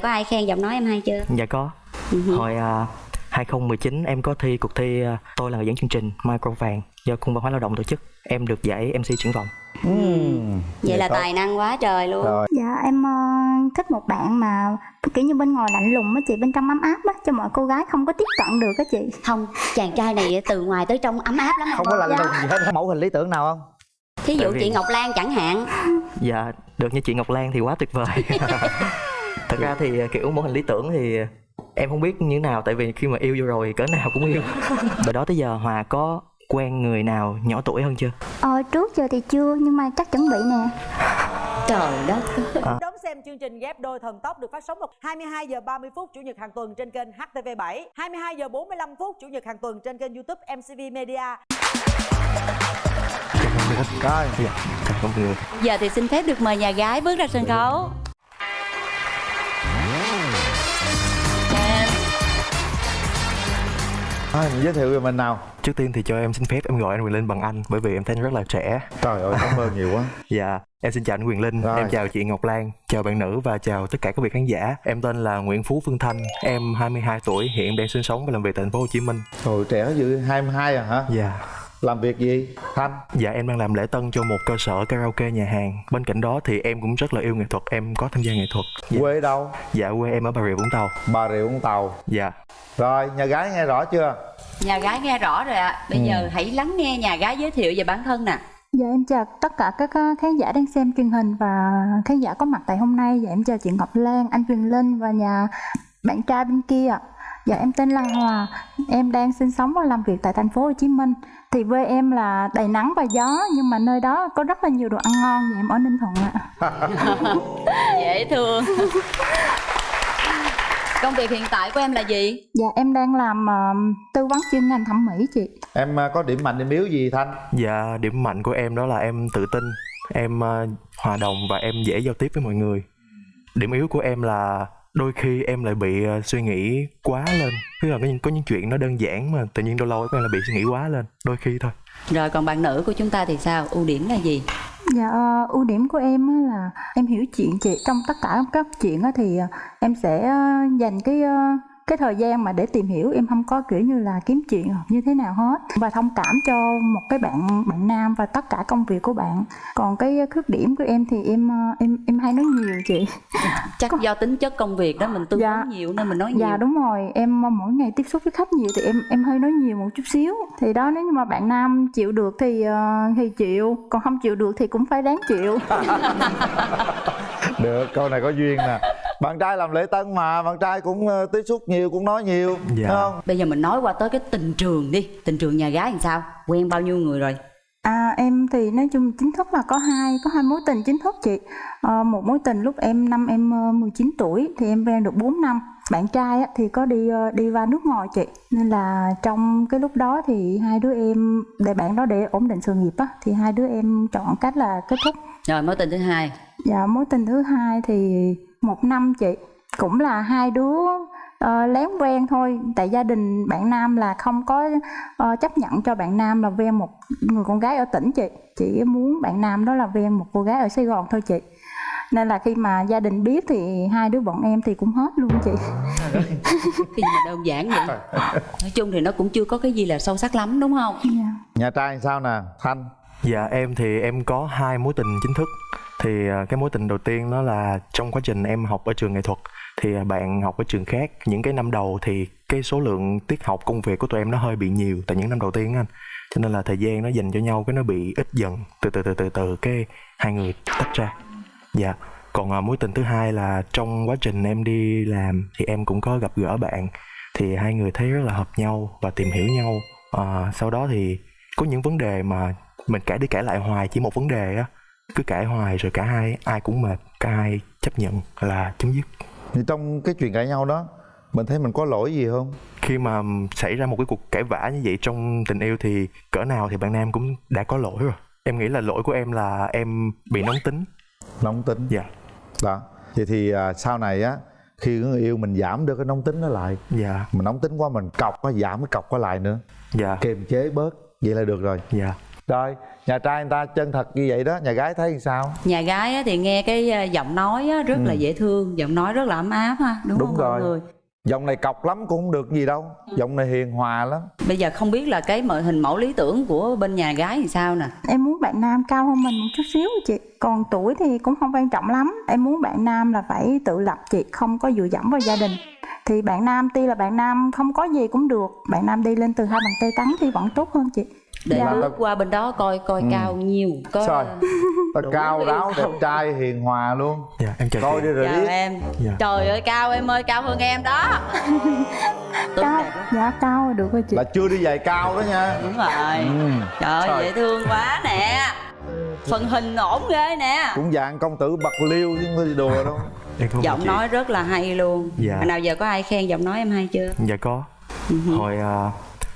có ai khen giọng nói em hay chưa? Dạ có. Ừ. Hồi uh, 2019 em có thi cuộc thi à, Tôi là người dẫn chương trình Micro vàng do Cung văn hóa lao động tổ chức. Em được giải MC triển vọng. Vậy là tốt. tài năng quá trời luôn. Rồi. Dạ em ờ, thích một bạn mà kiểu như bên ngoài lạnh lùng á chị bên trong ấm áp á cho mọi cô gái không có tiếp cận được á chị. Không chàng trai này từ ngoài tới trong ấm áp lắm không có lạnh lùng gì hết mẫu hình lý tưởng nào không? Thí dụ vì- chị ngọc lan chẳng hạn. Dạ được như chị Ngọc Lan thì quá tuyệt vời Thật ra thì à, kiểu mẫu hình lý tưởng thì em không biết như thế nào Tại vì khi mà yêu vô rồi cỡ nào cũng yêu. Từ đó tới giờ Hòa có quen người nào nhỏ tuổi hơn chưa? ờ trước giờ thì chưa nhưng mà chắc chuẩn bị nè. Trời đất. Đón xem chương trình ghép đôi thần tốc được phát sóng vào 22 giờ 30 phút chủ nhật hàng tuần trên kênh HTV7, 22 giờ 45 phút chủ nhật hàng tuần trên kênh YouTube MCV Media. rồi Dạ, giờ thì xin phép được mời nhà gái bước ra sân khấu mình giới thiệu về mình nào Trước tiên thì cho em xin phép em gọi anh Quyền Linh bằng anh Bởi vì em thấy anh rất là trẻ trời ơi cảm ơn nhiều quá Dạ, em xin chào anh Quyền Linh, Rồi. em chào chị Ngọc Lan, chào bạn nữ và chào tất cả các vị khán giả. Em tên là Nguyễn Phú Phương Thanh, em 22 tuổi, hiện đang sinh sống và làm việc tại thành phố Hồ Chí Minh. rồi trẻ dữ 22 à hả Dạ. Làm việc gì thanh Dạ em đang làm lễ tân cho một cơ sở karaoke nhà hàng. Bên cạnh đó thì em cũng rất là yêu nghệ thuật, em có tham gia nghệ thuật. Dạ, quê đâu dạ quê em ở Bà Rịa Vũng Tàu. bà rịa vũng tàu Dạ. rồi nhà gái nghe rõ chưa nhà gái nghe rõ rồi ạ bây Ừ. giờ hãy lắng nghe nhà gái giới thiệu về bản thân nè Dạ em chào tất cả các khán giả đang xem truyền hình và khán giả có mặt tại hôm nay. Dạ em chào chị Ngọc Lan, anh Quyền Linh và nhà bạn trai bên kia. Dạ em tên là Hòa, em đang sinh sống và làm việc tại thành phố Hồ Chí Minh. Thì quê em là đầy nắng và gió nhưng mà nơi đó có rất là nhiều đồ ăn ngon. Dạ em ở Ninh Thuận ạ. dễ thương công việc hiện tại của em là gì Dạ em đang làm ờ, tư vấn chuyên ngành thẩm mỹ chị. em à, có điểm mạnh điểm yếu gì thanh Dạ điểm mạnh của em đó là em tự tin, em ờ, hòa đồng và em dễ giao tiếp với mọi người. Điểm yếu của em là đôi khi em lại bị ờ, suy nghĩ quá lên. Tức là có những, có những chuyện nó đơn giản mà tự nhiên lâu lâu em lại bị suy nghĩ quá lên, đôi khi thôi. rồi còn bạn nữ của chúng ta thì sao ưu điểm là gì Dạ ờ, ưu điểm của em á là em hiểu chuyện chị trong tất cả các chuyện á thì ờ, em sẽ dành cái ờ, cái thời gian mà để tìm hiểu em không có kiểu như là kiếm chuyện như thế nào hết. Và thông cảm cho một cái bạn bạn nam và tất cả công việc của bạn. Còn cái khuyết điểm của em thì em ờ, em em hay nói nhiều chị. Chắc do tính chất công việc đó mình tư Dạ. vấn nhiều nên mình nói nhiều. dạ đúng rồi. Em ờ, mỗi ngày tiếp xúc với khách nhiều thì em em hơi nói nhiều một chút xíu. Thì đó nếu như mà bạn nam chịu được thì ờ, thì chịu. Còn không chịu được thì cũng phải đáng chịu. Được câu này có duyên nè bạn trai làm lễ tân mà bạn trai cũng ờ, tiếp xúc nhiều cũng nói nhiều Dạ. không? Bây giờ mình nói qua tới cái tình trường đi. Tình trường nhà gái làm sao? Quen bao nhiêu người rồi? À em thì nói chung chính thức là có hai có hai mối tình chính thức chị. Ờ, một mối tình lúc em năm em ờ, 19 tuổi thì em quen được 4 năm. Bạn trai á, thì có đi ờ, đi qua nước ngoài chị. Nên là trong cái lúc đó thì hai đứa em để bạn đó để ổn định sự nghiệp á thì hai đứa em chọn cách là kết thúc. Rồi mối tình thứ hai. Và mối tình thứ hai thì một năm chị cũng là hai đứa ờ, lén quen thôi. Tại gia đình bạn nam là không có ờ, chấp nhận cho bạn nam là quen một người con gái ở tỉnh chị. Chỉ muốn bạn nam đó là quen một cô gái ở sài gòn thôi chị. Nên là khi mà gia đình biết thì hai đứa bọn em thì cũng hết luôn chị. Mà đơn giản vậy. Nói chung thì nó cũng chưa có cái gì là sâu sắc lắm đúng không? Dạ. nhà trai sao nè thanh? Dạ em thì em có hai mối tình chính thức thì à, cái mối tình đầu tiên đó là trong quá trình em học ở trường nghệ thuật Thì à, bạn học ở trường khác. Những cái năm đầu thì cái số lượng tiết học công việc của tụi em nó hơi bị nhiều Tại những năm đầu tiên anh. Cho nên là thời gian nó dành cho nhau cái nó bị ít dần. Từ từ từ từ từ cái hai người tách ra. Dạ. Còn à, mối tình thứ hai là trong quá trình em đi làm Thì em cũng có gặp gỡ bạn. Thì hai người thấy rất là hợp nhau và tìm hiểu nhau. À, Sau đó thì có những vấn đề mà mình cãi đi cãi lại hoài chỉ một vấn đề á cứ cãi hoài rồi cả hai ai cũng mệt cả hai chấp nhận là chấm dứt. Thì trong cái chuyện cãi nhau đó mình thấy mình có lỗi gì không? Khi mà xảy ra một cái cuộc cãi vã như vậy trong tình yêu thì cỡ nào thì bạn nam cũng đã có lỗi rồi. Em nghĩ là lỗi của em là em bị nóng tính. Nóng tính? Dạ. Đó. Vậy thì à, sau này á khi người yêu mình giảm được cái nóng tính đó lại dạ. mình nóng tính quá mình cọc nó giảm cái cọc qua lại nữa dạ. kiềm chế bớt vậy là được rồi. Dạ rồi nhà trai người ta chân thật như vậy đó nhà gái thấy sao? Nhà gái á, thì nghe cái à, giọng nói á, rất là dễ thương giọng nói rất là ấm áp ha đúng, Đúng không rồi. mọi người? Giọng này cọc lắm cũng không được gì đâu giọng này hiền hòa lắm. Bây giờ không biết là cái mợ hình mẫu lý tưởng của bên nhà gái thì sao nè. Em muốn bạn nam cao hơn mình một chút xíu chị còn tuổi thì cũng không quan trọng lắm. Em muốn bạn nam là phải tự lập chị không có dựa dẫm vào gia đình. Thì bạn nam tuy là bạn nam không có gì cũng được bạn nam đi lên từ hai bàn tay trắng thì vẫn tốt hơn chị để Dạ. bước qua bên đó coi coi cao nhiều có Sao? ta cao ráo đẹp trai hiền hòa luôn. Dạ em chào coi đi rồi chào biết em. Dạ. trời ơi cao em ơi cao hơn em đó. Cao dạ cao được rồi chị. Là chưa đi giày cao đó nha. Đúng rồi. Ừ. trời ơi Trời. dễ thương quá nè. Phần hình ổn ghê nè. Cũng dạng công tử bạc liêu chứ không đùa đâu. Giọng nói rất là hay luôn. Dạ. hồi nào giờ có ai khen giọng nói em hay chưa? Dạ có. Hồi uh,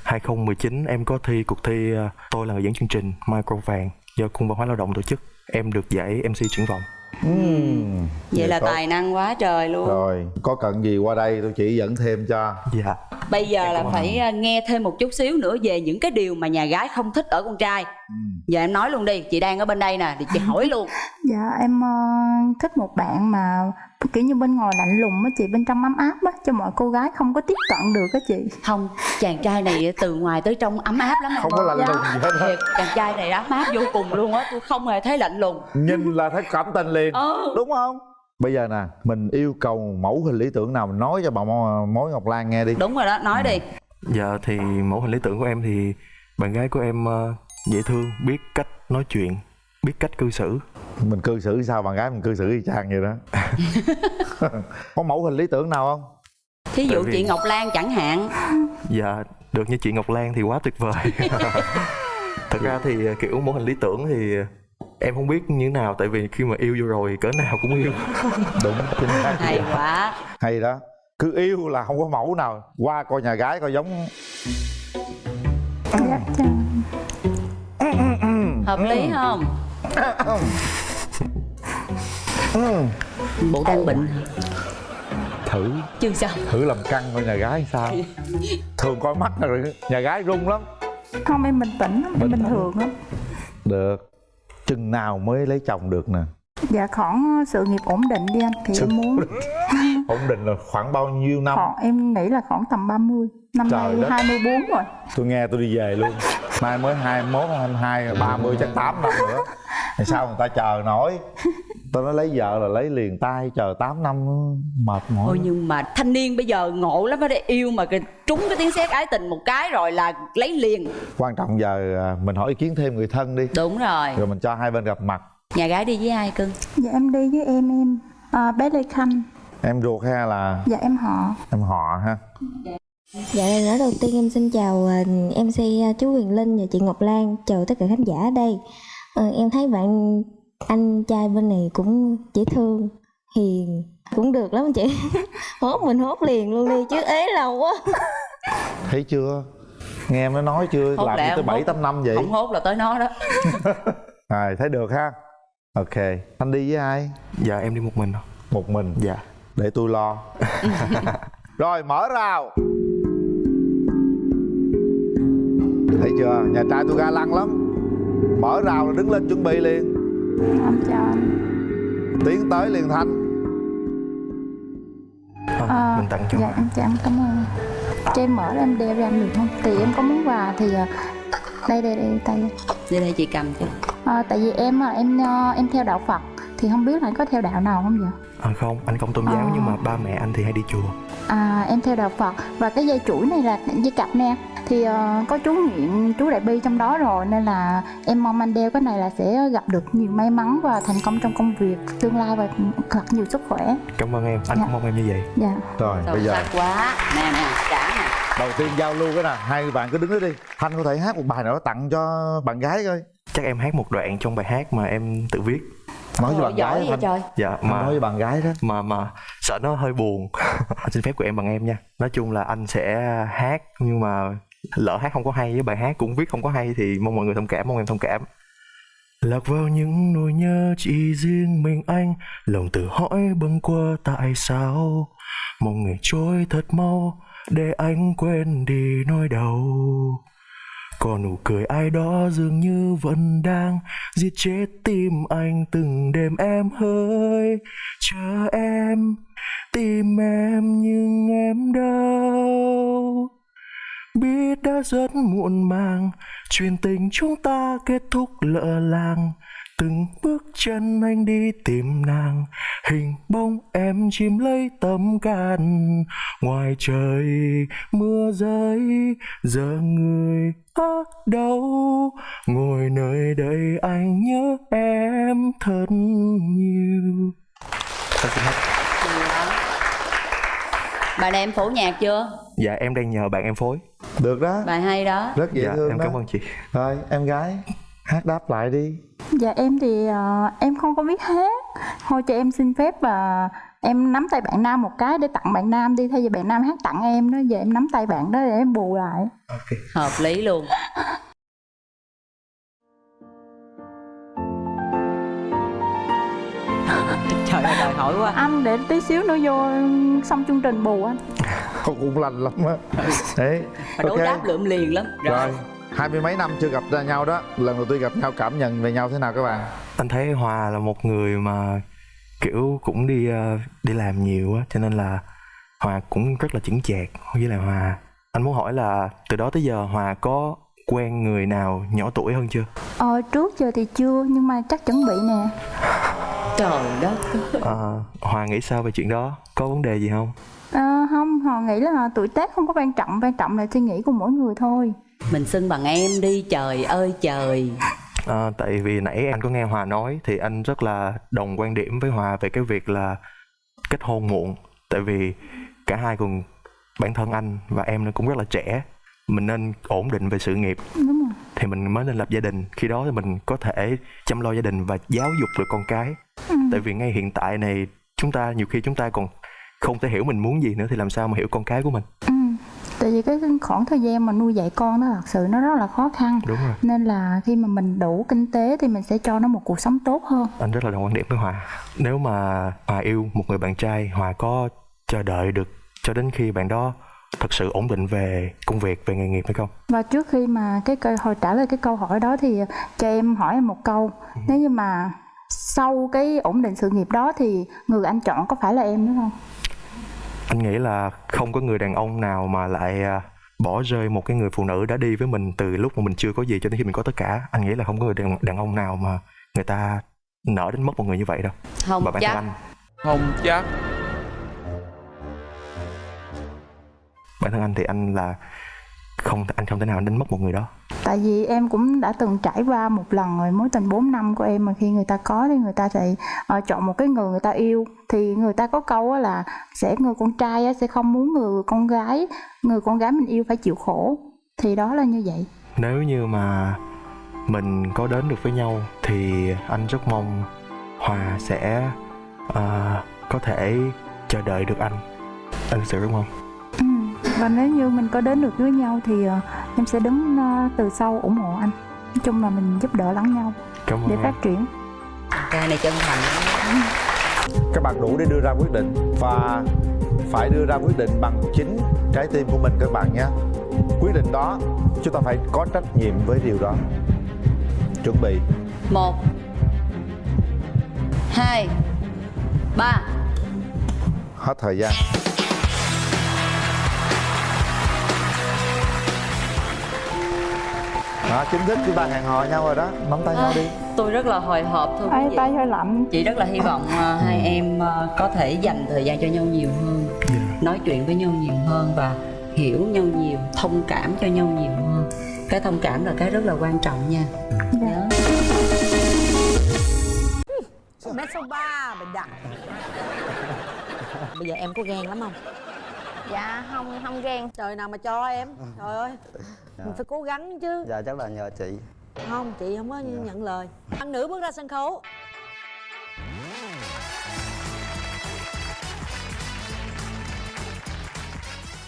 2019 em có thi cuộc thi à, tôi là người dẫn chương trình micro vàng do cung văn hóa lao động tổ chức. Em được giải mc triển vọng. Ừm. vậy là tốt. tài năng quá trời luôn. Rồi có cần gì qua đây tôi chỉ dẫn thêm cho. Dạ. Bây giờ là phải ờ, nghe thêm một chút xíu nữa về những cái điều mà nhà gái không thích ở con trai giờ em nói luôn đi chị đang ở bên đây nè thì chị hỏi luôn. Dạ em ờ, thích một bạn mà kiểu như bên ngoài lạnh lùng á chị bên trong ấm áp á cho mọi cô gái không có tiếp cận được á chị. Không chàng trai này từ ngoài tới trong ấm áp lắm. Không có lạnh lùng gì hết á. Thiệt chàng trai này ấm áp vô cùng luôn á tôi không hề thấy lạnh lùng. Nhìn là thấy cảm tình liền. Ừ. Đúng không? Bây giờ nè mình yêu cầu mẫu hình lý tưởng nào mình nói cho bà mối ngọc lan nghe đi. Đúng rồi đó nói đi. Dạ thì mẫu hình lý tưởng của em thì bạn gái của em ờ, dễ thương biết cách nói chuyện biết cách cư xử. Mình cư xử sao bạn gái mình cư xử y chang vậy đó. Có mẫu hình lý tưởng nào không? Thí dụ vì- chị ngọc lan chẳng hạn. Dạ được như chị ngọc lan thì quá tuyệt vời. Thật ra thì ờ, kiểu mẫu hình lý tưởng thì em không biết như thế nào tại vì khi mà yêu vô rồi cỡ nào cũng yêu. Đúng chính xác. Hay quá. Hay đó. Cứ yêu là không có mẫu nào. Qua coi nhà gái coi giống. Dạ hợp lý không? Bộ đang bệnh. Thử. Chưa sao? Thử làm căng coi nhà gái sao. Thường coi mắt là nhà gái run lắm. Không em bình tĩnh lắm em bình thường lắm. Được. Chừng nào mới lấy chồng được nè? Dạ khoảng sự nghiệp ổn định đi anh thì Sự em muốn. ổn định. Là khoảng bao nhiêu năm? Khoảng em nghĩ là khoảng tầm 30 năm Trời nay đất. 24 rồi. Tôi nghe tôi đi về luôn. Mai mới 21, 22, 30 chắc 8 năm nữa. Thì sao người ta chờ nổi? Tôi nói lấy vợ là lấy liền tay chờ 8 năm mệt mỏi. Ôi nhưng mà thanh niên bây giờ ngộ lắm đó yêu mà trúng cái tiếng sét ái tình một cái rồi là lấy liền. Quan trọng giờ à, mình hỏi ý kiến thêm người thân đi. Đúng rồi. Rồi mình cho hai bên gặp mặt. Nhà gái đi với ai cưng? Dạ em đi với em em à, bé lê khanh. Em ruột hay là? Dạ em họ. Em họ ha Dạ lời nói đầu tiên em xin chào ờ, MC chú Huyền Linh và chị Ngọc Lan. Chào tất cả khán giả ở đây. Ờ, Em thấy bạn anh trai bên này cũng dễ thương, hiền Cũng được lắm chị. Hốt mình hốt liền luôn đi chứ ế lâu quá. Thấy chưa? Nghe em nó nói chưa? Hốt làm tới không bảy hốt. tám năm vậy? không hốt là tới nó đó. À, thấy được ha? Ok. Anh đi với ai? Dạ em đi một mình. Một mình? Dạ. Để tôi lo. Rồi mở rào thấy chưa? Nhà trai tôi ga lăng lắm. Mở rào là đứng lên chuẩn bị liền. Em chào anh. Tiến tới liền thanh. Ờ, À, mình tặng cho dạ em chào em cảm ơn. Cho em mở ra em đeo anh được không? Thì em có muốn quà thì à, đây đây đây tay. Đi đây chị cầm cho. À, tại vì em à, em à, em theo đạo Phật thì không biết là anh có theo đạo nào không vậy? À, không anh không tôn giáo À. nhưng mà ba mẹ anh thì hay đi chùa À em theo đạo Phật. Và cái dây chuỗi này là dây cặp nè. Thì ờ, có chú nguyện chú đại bi trong đó rồi nên là em mong anh đeo cái này là sẽ gặp được nhiều may mắn và thành công trong công việc tương lai và thật nhiều sức khỏe. Cảm ơn em. Anh Dạ. cũng mong em như vậy. Dạ. Rồi sâu bây giờ. quá. Nè nè trả nè. Đầu tiên giao lưu cái nè hai bạn cứ đứng đó đi. Thanh có thể hát một bài nào đó tặng cho bạn gái coi. Chắc em hát một đoạn trong bài hát mà em tự viết nói với bạn gái vậy trời. Dạ Anh mà nói với bạn gái đó. Mà mà sợ nó hơi buồn. Anh xin phép của em bằng em nha. Nói chung là anh sẽ hát nhưng mà lỡ hát không có hay với bài hát cũng viết không có hay thì mong mọi người thông cảm mong em thông cảm. Lạc vào những nỗi nhớ chỉ riêng mình anh lòng tự hỏi bâng qua tại sao. Mong ngày trôi thật mau để anh quên đi nỗi đau còn nụ cười ai đó dường như vẫn đang Giết chết tim anh từng đêm em hỡi Chờ em, tìm em nhưng em đâu? Biết đã rất muộn màng Chuyện tình chúng ta kết thúc lỡ làng. Từng bước chân anh đi tìm nàng Hình bóng em chìm lấy tấm can. Ngoài trời mưa rơi Giờ người ở đâu? Ngồi nơi đây anh nhớ em thật nhiều. Bài này em phổ nhạc chưa Dạ em đang nhờ bạn em phối. Được đó. Bài hay đó. Rất dễ Dạ thương em đó. cảm ơn chị. Rồi em gái hát đáp lại đi. Dạ em thì ờ, em không có biết hát. Thôi cho em xin phép và em nắm tay bạn nam một cái để tặng bạn nam đi. Thay vì bạn nam hát tặng em đó Giờ em nắm tay bạn đó để em bù lại. Hợp lý luôn. Trời ơi đòi hỏi quá. Anh để tí xíu nữa vô xong chương trình bù anh. Cũng lành lắm á. Đấy mà đối đáp lượm liền lắm. Rồi hai mươi mấy năm chưa gặp ra nhau đó lần đầu tiên gặp nhau cảm nhận về nhau thế nào các bạn? Anh thấy hòa là một người mà kiểu cũng đi ờ, đi làm nhiều á cho nên là hòa cũng rất là chững chạc. Với lại hòa anh muốn hỏi là từ đó tới giờ hòa có quen người nào nhỏ tuổi hơn chưa? Ờ trước giờ thì chưa nhưng mà chắc chuẩn bị nè. Trời đất. Ờ, hòa nghĩ sao về chuyện đó? Có vấn đề gì không? Ờ, không, họ nghĩ là tuổi tác không có quan trọng, quan trọng là suy nghĩ của mỗi người thôi. Mình xưng bằng em đi trời ơi trời. Ờ, tại vì nãy anh có nghe hòa nói thì anh rất là đồng quan điểm với hòa về cái việc là kết hôn muộn. Tại vì cả hai cùng bản thân anh và em nó cũng rất là trẻ. Mình nên ổn định về sự nghiệp. Đúng rồi. thì mình mới nên lập gia đình. Khi đó thì mình có thể chăm lo gia đình và giáo dục được con cái. Ừ. tại vì ngay hiện tại này chúng ta nhiều khi chúng ta còn không thể hiểu mình muốn gì nữa thì làm sao mà hiểu con cái của mình? Ừ. Tại vì cái khoảng thời gian mà nuôi dạy con nó thật sự nó rất là khó khăn. đúng rồi Nên là khi mà mình đủ kinh tế thì mình sẽ cho nó một cuộc sống tốt hơn. anh rất là đồng quan điểm với hòa nếu mà hòa yêu một người bạn trai hòa có chờ đợi được cho đến khi bạn đó thật sự ổn định về công việc về nghề nghiệp hay không Và trước khi mà cái câu hồi trả lời cái câu hỏi đó thì cho em hỏi em một câu. Nếu như mà sau cái ổn định sự nghiệp đó thì người anh chọn có phải là em nữa không? Anh nghĩ là không có người đàn ông nào mà lại à, bỏ rơi một cái người phụ nữ đã đi với mình từ lúc mà mình chưa có gì cho đến khi mình có tất cả. Anh nghĩ là không có người đàn, đàn ông nào mà người ta nỡ đến mất một người như vậy đâu. Không và bản chắc thân anh. Không chắc bản thân anh thì anh là không anh không thể nào đến mất một người đó Tại vì em cũng đã từng trải qua một lần rồi mối tình 4 năm của em mà khi người ta có thì người ta sẽ ờ, chọn một cái người người ta yêu thì người ta có câu là sẽ người con trai sẽ không muốn người con gái người con gái mình yêu phải chịu khổ thì đó là như vậy. nếu như mà mình có đến được với nhau thì anh rất mong hòa sẽ à, có thể chờ đợi được anh anh sự mong Ừ. Và nếu như mình có đến được với nhau thì ờ, em sẽ đứng ờ, từ sau ủng hộ anh. Nói chung là mình giúp đỡ lẫn nhau cảm ơn để em. phát triển. trai này chân thành các bạn đủ để đưa ra quyết định và phải đưa ra quyết định bằng chính trái tim của mình các bạn nhé quyết định đó chúng ta phải có trách nhiệm với điều đó chuẩn bị một hai ba hết thời gian đó chính thức chúng ta hẹn hò nhau rồi đó. Nắm tay nhau đi. tôi rất là hồi hộp thôi Ai tay hơi lạnh. chị rất là hy vọng ờ, hai em ờ, có thể dành thời gian cho nhau nhiều hơn nói chuyện với nhau nhiều hơn và hiểu nhau nhiều thông cảm cho nhau nhiều hơn. Cái thông cảm là cái rất là quan trọng nha. Dạ. Nhớ. mét số ba mình đặt. Bây giờ em có ghen lắm không Dạ không không ghen. Trời nào mà cho em. Trời ơi. Mình phải cố gắng chứ. Dạ chắc là nhờ chị. Không chị không có nhận lời. Ăn nữ bước ra sân khấu.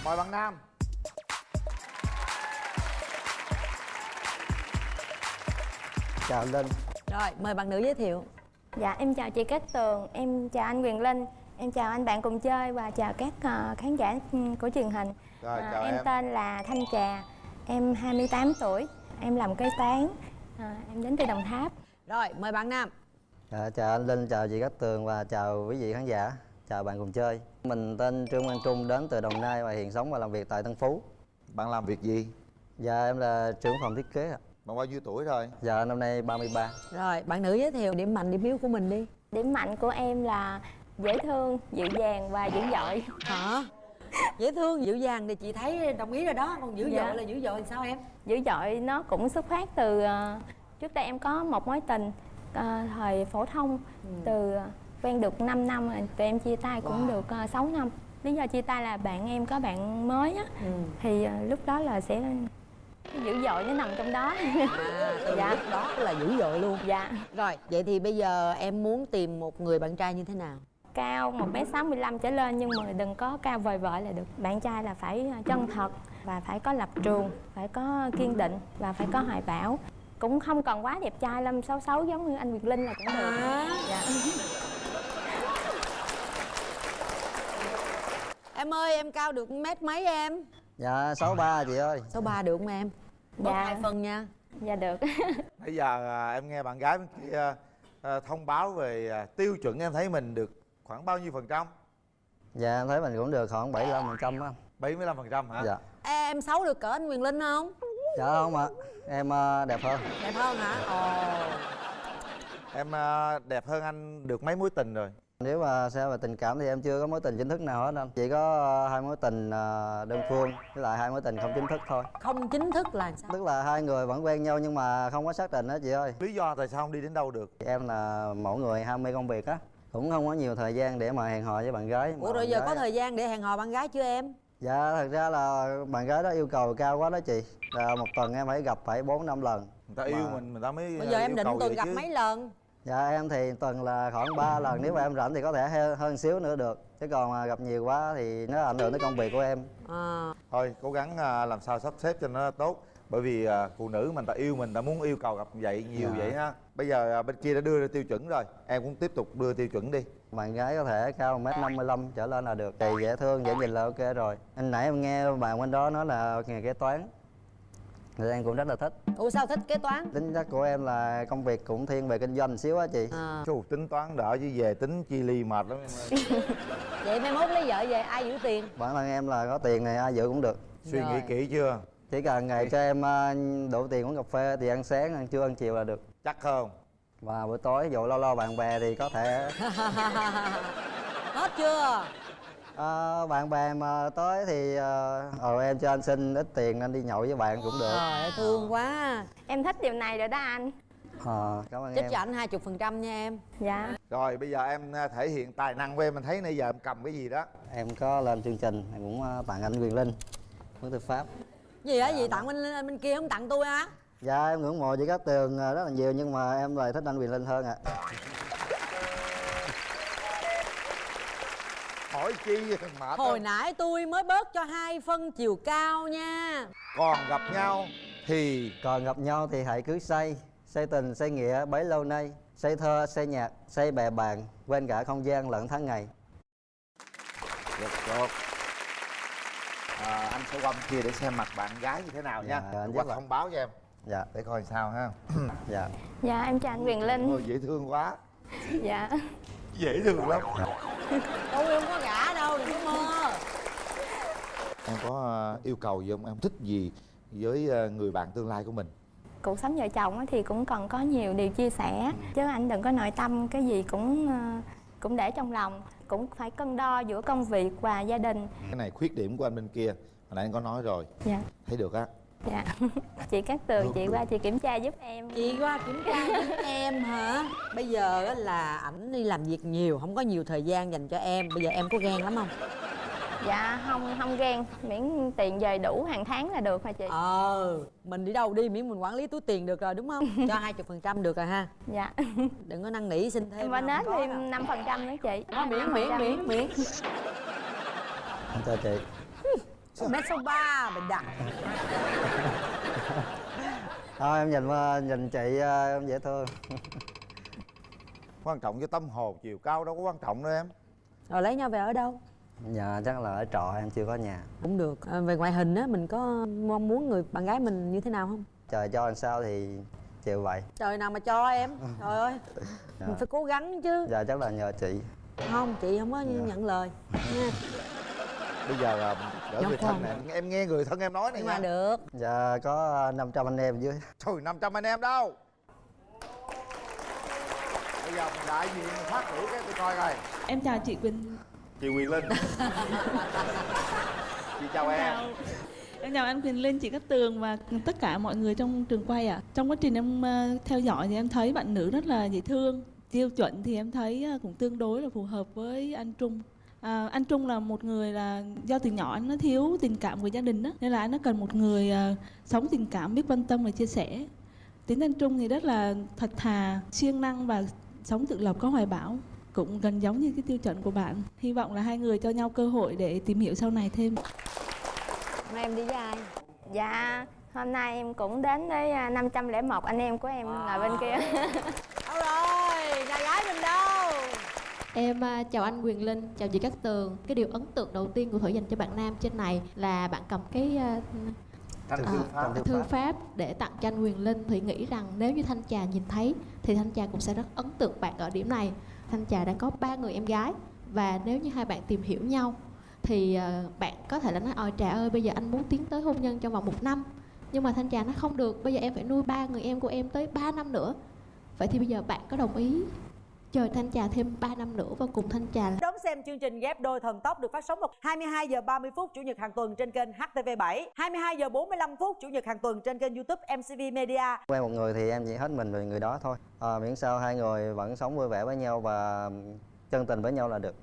Mời bạn nam. Chào linh. Rồi mời bạn nữ giới thiệu. Dạ em chào chị Cát Tường Em chào anh Quyền Linh Em chào anh bạn cùng chơi Và chào các ờ, khán giả ừ, của truyền hình. Rồi, chào em, em. tên là Thanh Trà Em 28 tuổi em làm kế toán à, em đến từ đồng tháp. Rồi mời bạn nam. Dạ, chào anh Linh, chào chị Cát Tường và chào quý vị khán giả. Chào bạn cùng chơi. Mình tên Trương Quang Trung đến từ Đồng Nai và hiện sống và làm việc tại Tân Phú. Bạn làm việc gì? Dạ em là trưởng phòng thiết kế ạ. Bạn bao nhiêu tuổi rồi? Dạ năm nay 33 rồi bạn nữ giới thiệu điểm mạnh điểm yếu của mình đi. Điểm mạnh của em là dễ thương dịu dàng và dữ dội. Hả? Dễ thương dịu dàng thì chị thấy đồng ý rồi đó. Còn dữ Dạ. dội là dữ dội sao em? Dữ dội nó cũng xuất phát từ ờ, trước đây em có một mối tình ờ, thời phổ thông từ ờ, quen được 5 năm rồi tụi em chia tay cũng Wow. được uh, 6 năm. Lý do chia tay là bạn em có bạn mới á. Ừ. thì lúc đó là sẽ dữ dội nó nằm trong đó. À từ Dạ. lúc đó là dữ dội luôn. Dạ. Rồi vậy thì bây giờ em muốn tìm một người bạn trai như thế nào cao 1m65 trở lên nhưng mà đừng có cao vời vợi là được. Bạn trai là phải ờ, chân thật và phải có lập trường phải có kiên định và phải có hoài bão. Cũng không cần quá đẹp trai lắm xấu xấu giống như anh Việt Linh là cũng được. Dạ. em ơi em cao được mét mấy em? Dạ 63 chị ơi. Số ba được không em? Bớt Dạ. hai phân nha. Dạ được. Bây giờ à, em nghe bạn gái kia à, thông báo về à, tiêu chuẩn em thấy mình được khoảng bao nhiêu phần trăm? Dạ em thấy mình cũng được khoảng 75% á. 75 phần trăm hả? Dạ. Em xấu được cỡ anh Quyền Linh không? Dạ không ạ. Em ờ, đẹp hơn. Đẹp hơn hả? Ồ. Em à, đẹp hơn anh được mấy mối tình rồi? Nếu mà xem về tình cảm thì em chưa có mối tình chính thức nào hết anh. Chỉ có ờ, hai mối tình ờ, đơn phương với lại hai mối tình không chính thức thôi. Không chính thức là sao? Tức là hai người vẫn quen nhau nhưng mà không có xác định đó chị ơi. Lý do tại sao không đi đến đâu được? Em là mẫu người ham mê công việc á Cũng không có nhiều thời gian để mà hẹn hò với bạn gái mà ủa rồi giờ gái- có thời gian để hẹn hò bạn gái chưa em? Dạ thật ra là bạn gái đó yêu cầu cao quá đó chị. Là Một tuần em phải gặp phải 4 năm lần Người ta yêu Mà- mình, người ta mới bây giờ à, em yêu định tuần gặp chứ. mấy lần? Dạ em thì tuần là khoảng 3 lần Nếu mà em rảnh thì có thể he- hơn xíu nữa được. Chứ còn mà gặp nhiều quá thì nó ảnh hưởng tới công việc của em. À, Thôi cố gắng à, làm sao sắp xếp cho nó tốt bởi vì à, phụ nữ mình ta yêu mình ta muốn yêu cầu gặp vậy nhiều Dạ. vậy ha. Bây giờ à, bên kia đã đưa ra tiêu chuẩn rồi. Em cũng tiếp tục đưa tiêu chuẩn đi. Bạn gái có thể cao 1m55 trở lên là được Thì dễ thương, dễ nhìn là ok rồi. Anh nãy em nghe bạn bên đó nói là nghề kế toán Thì em cũng rất là thích. Ủa sao thích kế toán? Tính chất của em là công việc cũng thiên về kinh doanh xíu á chị. À, Chú tính toán đỡ chứ về tính chi ly mệt lắm em ơi. vậy mai mốt lấy vợ về ai giữ tiền? Bản thân em là có tiền này ai giữ cũng được. Suy nghĩ Rồi. kỹ chưa Chỉ cần ngày cho em ờ, đủ tiền uống cà phê thì ăn sáng, ăn trưa, ăn chiều là được. Chắc không. Và buổi tối dụ lâu lâu bạn bè thì có thể hết chưa? Ờ, Bạn bè mà tới thì ờ ờ, em cho anh xin ít tiền anh đi nhậu với bạn cũng được. Trời ơi thương quá. Em thích điều này rồi đó anh. Ờ, cảm ơn em. cho ảnh hai chục phần trăm nha em. Dạ. Rồi bây giờ em à, thể hiện tài năng của em mình thấy nãy giờ em cầm cái gì đó. Em có lên chương trình, em cũng tặng anh Quyền Linh Món tư pháp gì á gì tặng bên bên kia không tặng tôi á? Dạ em ngưỡng mộ chị Cát Tường ờ, rất là nhiều nhưng mà em lại thích anh Quyền Linh hơn ạ. Hỏi chi mệt hồi nãy tôi mới bớt cho hai phân chiều cao nha. Còn gặp nhau thì Còn gặp nhau thì hãy cứ say. Say tình, say nghĩa bấy lâu nay. Say thơ, say nhạc, say bè bạn Quên cả không gian lẫn tháng ngày. Được được à, anh sẽ qua bên kia để xem mặt bạn gái như thế nào nha. Dạ, anh qua rất là- thông báo cho em. Dạ, để coi sao ha. Dạ. Dạ em chào anh Quyền Linh. Ôi, dễ thương quá. Dạ. Dễ thương lắm. Tôi không có gả đâu đừng có mơ. Em có ờ, yêu cầu gì không? Em thích gì với ờ, người bạn tương lai của mình? Cuộc sống vợ chồng á thì cũng cần có nhiều điều chia sẻ. Chứ anh đừng có nội tâm cái gì cũng ờ, cũng để trong lòng cũng phải cân đo giữa công việc và gia đình. Cái này khuyết điểm của anh bên kia hồi nãy anh có nói rồi. Dạ. Thấy được á? Dạ. Chị Cát Tường chị qua chị kiểm tra giúp em. Chị qua kiểm tra giúp em hả? Bây giờ á là ảnh đi làm việc nhiều không có nhiều thời gian dành cho em. Bây giờ em có ghen lắm không dạ không không ghen. Miễn tiền về đủ hàng tháng là được hả chị? Ờ mình đi đâu đi miễn mình quản lý túi tiền được rồi đúng không? Cho hai chục phần trăm được rồi ha. Dạ. Đừng có năn nỉ xin thêm đâu, nết thêm năm phần trăm nữa chị. Đó, miễn miễn miễn miễn. Em chào chị. Mét số ba mình đặt. Thôi em nhìn ờ, nhìn chị ờ, em dễ thương. Quan trọng với tâm hồn chiều cao đâu có quan trọng đâu em. Rồi lấy nhau về ở đâu Dạ chắc là ở trọ em chưa có nhà. Cũng được. À, về ngoại hình á mình có mong muốn người bạn gái mình như thế nào không? Trời cho làm sao thì chịu vậy. Trời nào mà cho em. Trời ơi. Dạ. mình phải cố gắng chứ. Dạ chắc là nhờ chị. Không chị không có Dạ. nhận lời. Nha. Bây giờ à, đỡ người thân nè em. Nghe người thân em nói này nhưng mà nha. được. Dạ có 500 anh em dưới. Trời 500 anh em đâu? Bây giờ mình đại diện phát biểu cái tôi coi coi. Em chào chị Quỳnh chị Quyền Linh chị chào em. Chào. Em chào anh quyền Linh, chị Cát Tường và tất cả mọi người trong trường quay ạ. Trong quá trình em ờ, theo dõi thì em thấy bạn nữ rất là dễ thương. Tiêu chuẩn thì em thấy ờ, cũng tương đối là phù hợp với anh Trung. À, anh Trung là một người là do từ nhỏ anh nó thiếu tình cảm của gia đình đó nên là anh nó cần một người à, sống tình cảm biết quan tâm và chia sẻ. Tính anh Trung thì rất là thật thà siêng năng và sống tự lập có hoài bão cũng gần giống như cái tiêu chuẩn của bạn hy vọng là hai người cho nhau cơ hội để tìm hiểu sau này thêm Hôm nay em đi với ai Dạ, hôm nay em cũng đến với à, 501 anh em của em ngồi bên kia. đâu rồi nhà gái mình đâu Em à, chào anh Quyền Linh, chào chị Cát Tường. Cái điều ấn tượng đầu tiên của Thủy dành cho bạn nam trên này là bạn cầm cái à, à, thư pháp. thư thư pháp. pháp để tặng cho anh Quyền Linh. Thủy nghĩ rằng nếu như Thanh Trà nhìn thấy thì Thanh Trà cũng sẽ rất ấn tượng bạn ở điểm này. Thanh Trà đang có ba người em gái. Và nếu như hai bạn tìm hiểu nhau, thì ờ, bạn có thể là nói, ôi, Trà ơi, bây giờ anh muốn tiến tới hôn nhân trong vòng một năm. Nhưng mà Thanh Trà nó không được, bây giờ em phải nuôi ba người em của em tới 3 năm nữa. Vậy thì bây giờ bạn có đồng ý chờ Thanh Trà thêm 3 năm nữa và cùng Thanh Trà đón xem chương trình ghép đôi thần tốc được phát sóng vào 22 giờ 30 phút chủ nhật hàng tuần trên kênh HTV7 22 giờ 45 phút chủ nhật hàng tuần trên kênh YouTube MCV Media. Quen một người thì em chỉ hết mình về người đó thôi. À, miễn sao hai người vẫn sống vui vẻ với nhau và chân tình với nhau là được.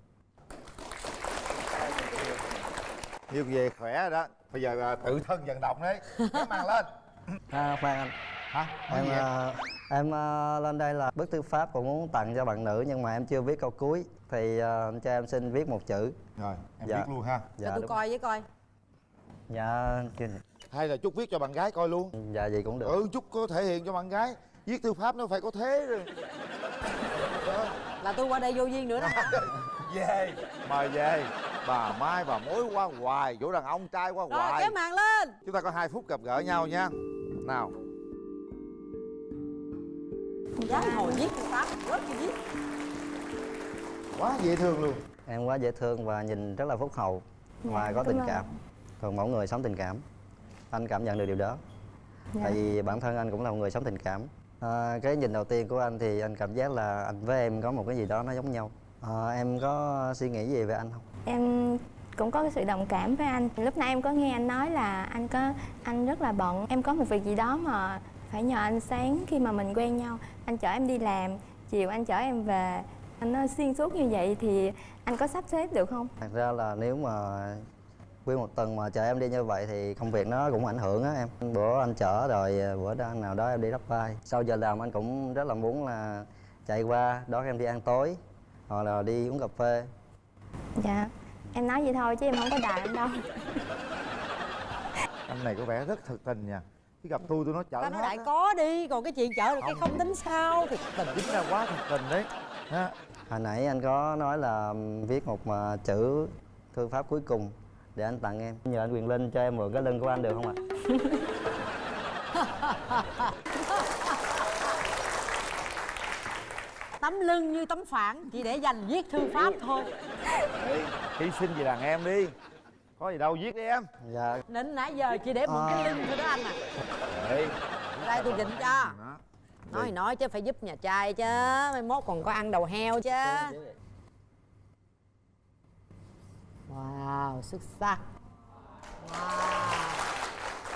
Nhiều về khỏe đó. Bây giờ à, tự thân vận động đấy. Màn lên. À, khoan anh hả? Nói em à, em à, lên đây là bức thư pháp cũng muốn tặng cho bạn nữ nhưng mà em chưa viết câu cuối. Thì à, cho em xin viết một chữ. Rồi em Dạ. viết luôn ha. Cho tôi đúng. coi với coi. Dạ chưa- hay là chút viết cho bạn gái coi luôn. Dạ gì cũng được. Ừ chút có thể hiện cho bạn gái. Viết thư pháp nó phải có thế rồi. Là tôi qua đây vô duyên nữa đó. Về mời về. Bà mai bà mối qua hoài chỗ đàn ông trai qua rồi hoài. kéo màn lên. Chúng ta có hai phút gặp gỡ nhau nha. Nào con gái hồi viết thư pháp rất chi viết. Quá dễ thương luôn. Em quá dễ thương và nhìn rất là phúc hậu và Dạ, có cảm tình cảm. Còn mỗi người sống tình cảm. Anh cảm nhận được điều đó. Dạ. tại vì bản thân anh cũng là một người sống tình cảm. À, cái nhìn đầu tiên của anh thì anh cảm giác là anh với em có một cái gì đó nó giống nhau. À, em có suy nghĩ gì về anh không? Em cũng có cái sự đồng cảm với anh. Lúc nãy em có nghe anh nói là anh có anh rất là bận. Em có một việc gì đó mà phải nhờ anh sáng khi mà mình quen nhau. Anh chở em đi làm, chiều anh chở em về. Anh nói xuyên suốt như vậy thì anh có sắp xếp được không? thật ra là nếu mà nguyên một tuần mà chờ em đi như vậy thì công việc nó cũng ảnh hưởng á em bữa anh chở rồi bữa đó nào đó em đi đắp vai sau giờ làm anh cũng rất là muốn là chạy qua đón em đi ăn tối hoặc là đi uống cà phê Dạ. Em nói vậy thôi chứ em không có đài anh đâu. anh này có vẻ rất thực tình nha khi gặp tôi tôi nói chở ta nói đại á. có đi còn cái chuyện chở được cái không. tính sao? Thì tình. Chính là quá thực tình đấy. Ha hồi nãy anh có nói là viết một mà chữ thư pháp cuối cùng để anh tặng em. Nhờ anh quyền linh cho em mượn cái lưng của anh được không ạ? Tấm lưng như tấm phản chỉ để dành viết thư pháp thôi. Hy sinh vì đàn em đi có gì đâu viết đi em. Dạ. Đến nãy giờ chỉ để mượn cái lưng thôi đó anh à. Ê, đây tôi định cho. Đó. nói thì nói chứ phải giúp nhà trai chứ. Mai mốt còn có ăn đầu heo chứ. Wow xuất sắc. Wow.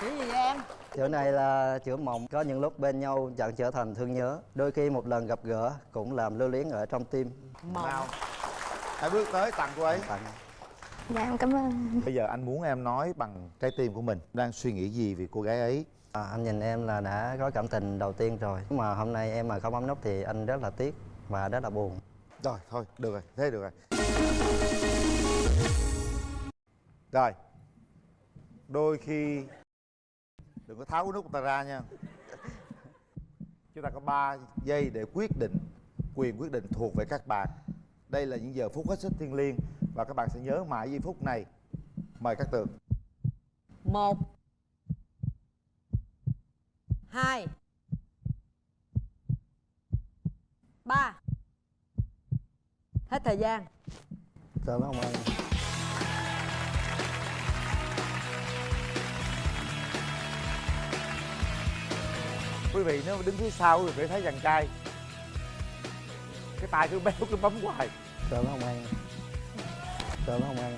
Chữ gì vậy em? Chữ này là chữ mộng có những lúc bên nhau chẳng trở thành thương nhớ. Đôi khi một lần gặp gỡ cũng làm lưu luyến ở trong tim. Mộng. Nào hãy bước tới tặng cô ấy. Tặng Dạ em cảm ơn. bây giờ anh muốn em nói bằng trái tim của mình đang suy nghĩ gì về cô gái ấy? À, anh nhìn em là đã có cảm tình đầu tiên rồi. Nhưng mà hôm nay em mà không bấm nút thì anh rất là tiếc và rất là buồn. Rồi thôi được rồi thế được rồi. Rồi đôi khi đừng có tháo cái nút ta ra nha. Chúng ta có 3 giây để quyết định quyền quyết định thuộc về các bạn. Đây là những giờ phút hết sức thiêng liêng và các bạn sẽ nhớ mãi giây phút này. Mời các tường một. Hai. Ba. Hết thời gian. Chào nó ông ơi. Quý vị nếu đứng phía sau thì phải thấy chàng trai. Cái tay cứ béo cứ bấm hoài. Chào nó ông Chào nó ông ơi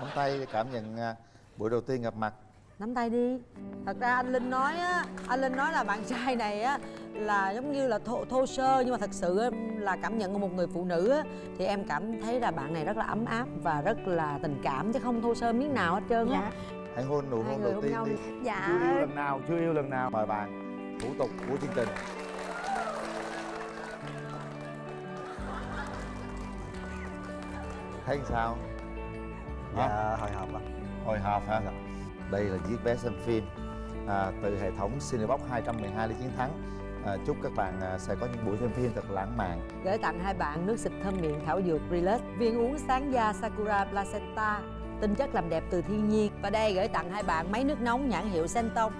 nắm tay cảm nhận à, buổi đầu tiên gặp mặt. Nắm tay đi. Thật ra anh linh nói á anh linh nói là bạn trai này á là giống như là thô, thô sơ nhưng mà thật sự á, là cảm nhận của một người phụ nữ á thì em cảm thấy là bạn này rất là ấm áp và rất là tình cảm chứ không thô sơ miếng nào hết trơn á. Hãy hôn nụ hôn người đầu tiên đi. Dạ. chưa yêu lần nào chưa yêu lần nào. Mời bạn thủ tục của chương trình thấy sao? Dạ hồi hộp ạ. Hồi hộp hả? Đây là chiếc vé xem phim à, từ hệ thống Cinebox 212 để chiến thắng. À, chúc các bạn à, sẽ có những buổi xem phim thật lãng mạn. Gửi tặng hai bạn nước xịt thơm miệng thảo dược Relax viên uống sáng da Sakura Placenta tinh chất làm đẹp từ thiên nhiên. Và đây gửi tặng hai bạn máy nước nóng nhãn hiệu Senton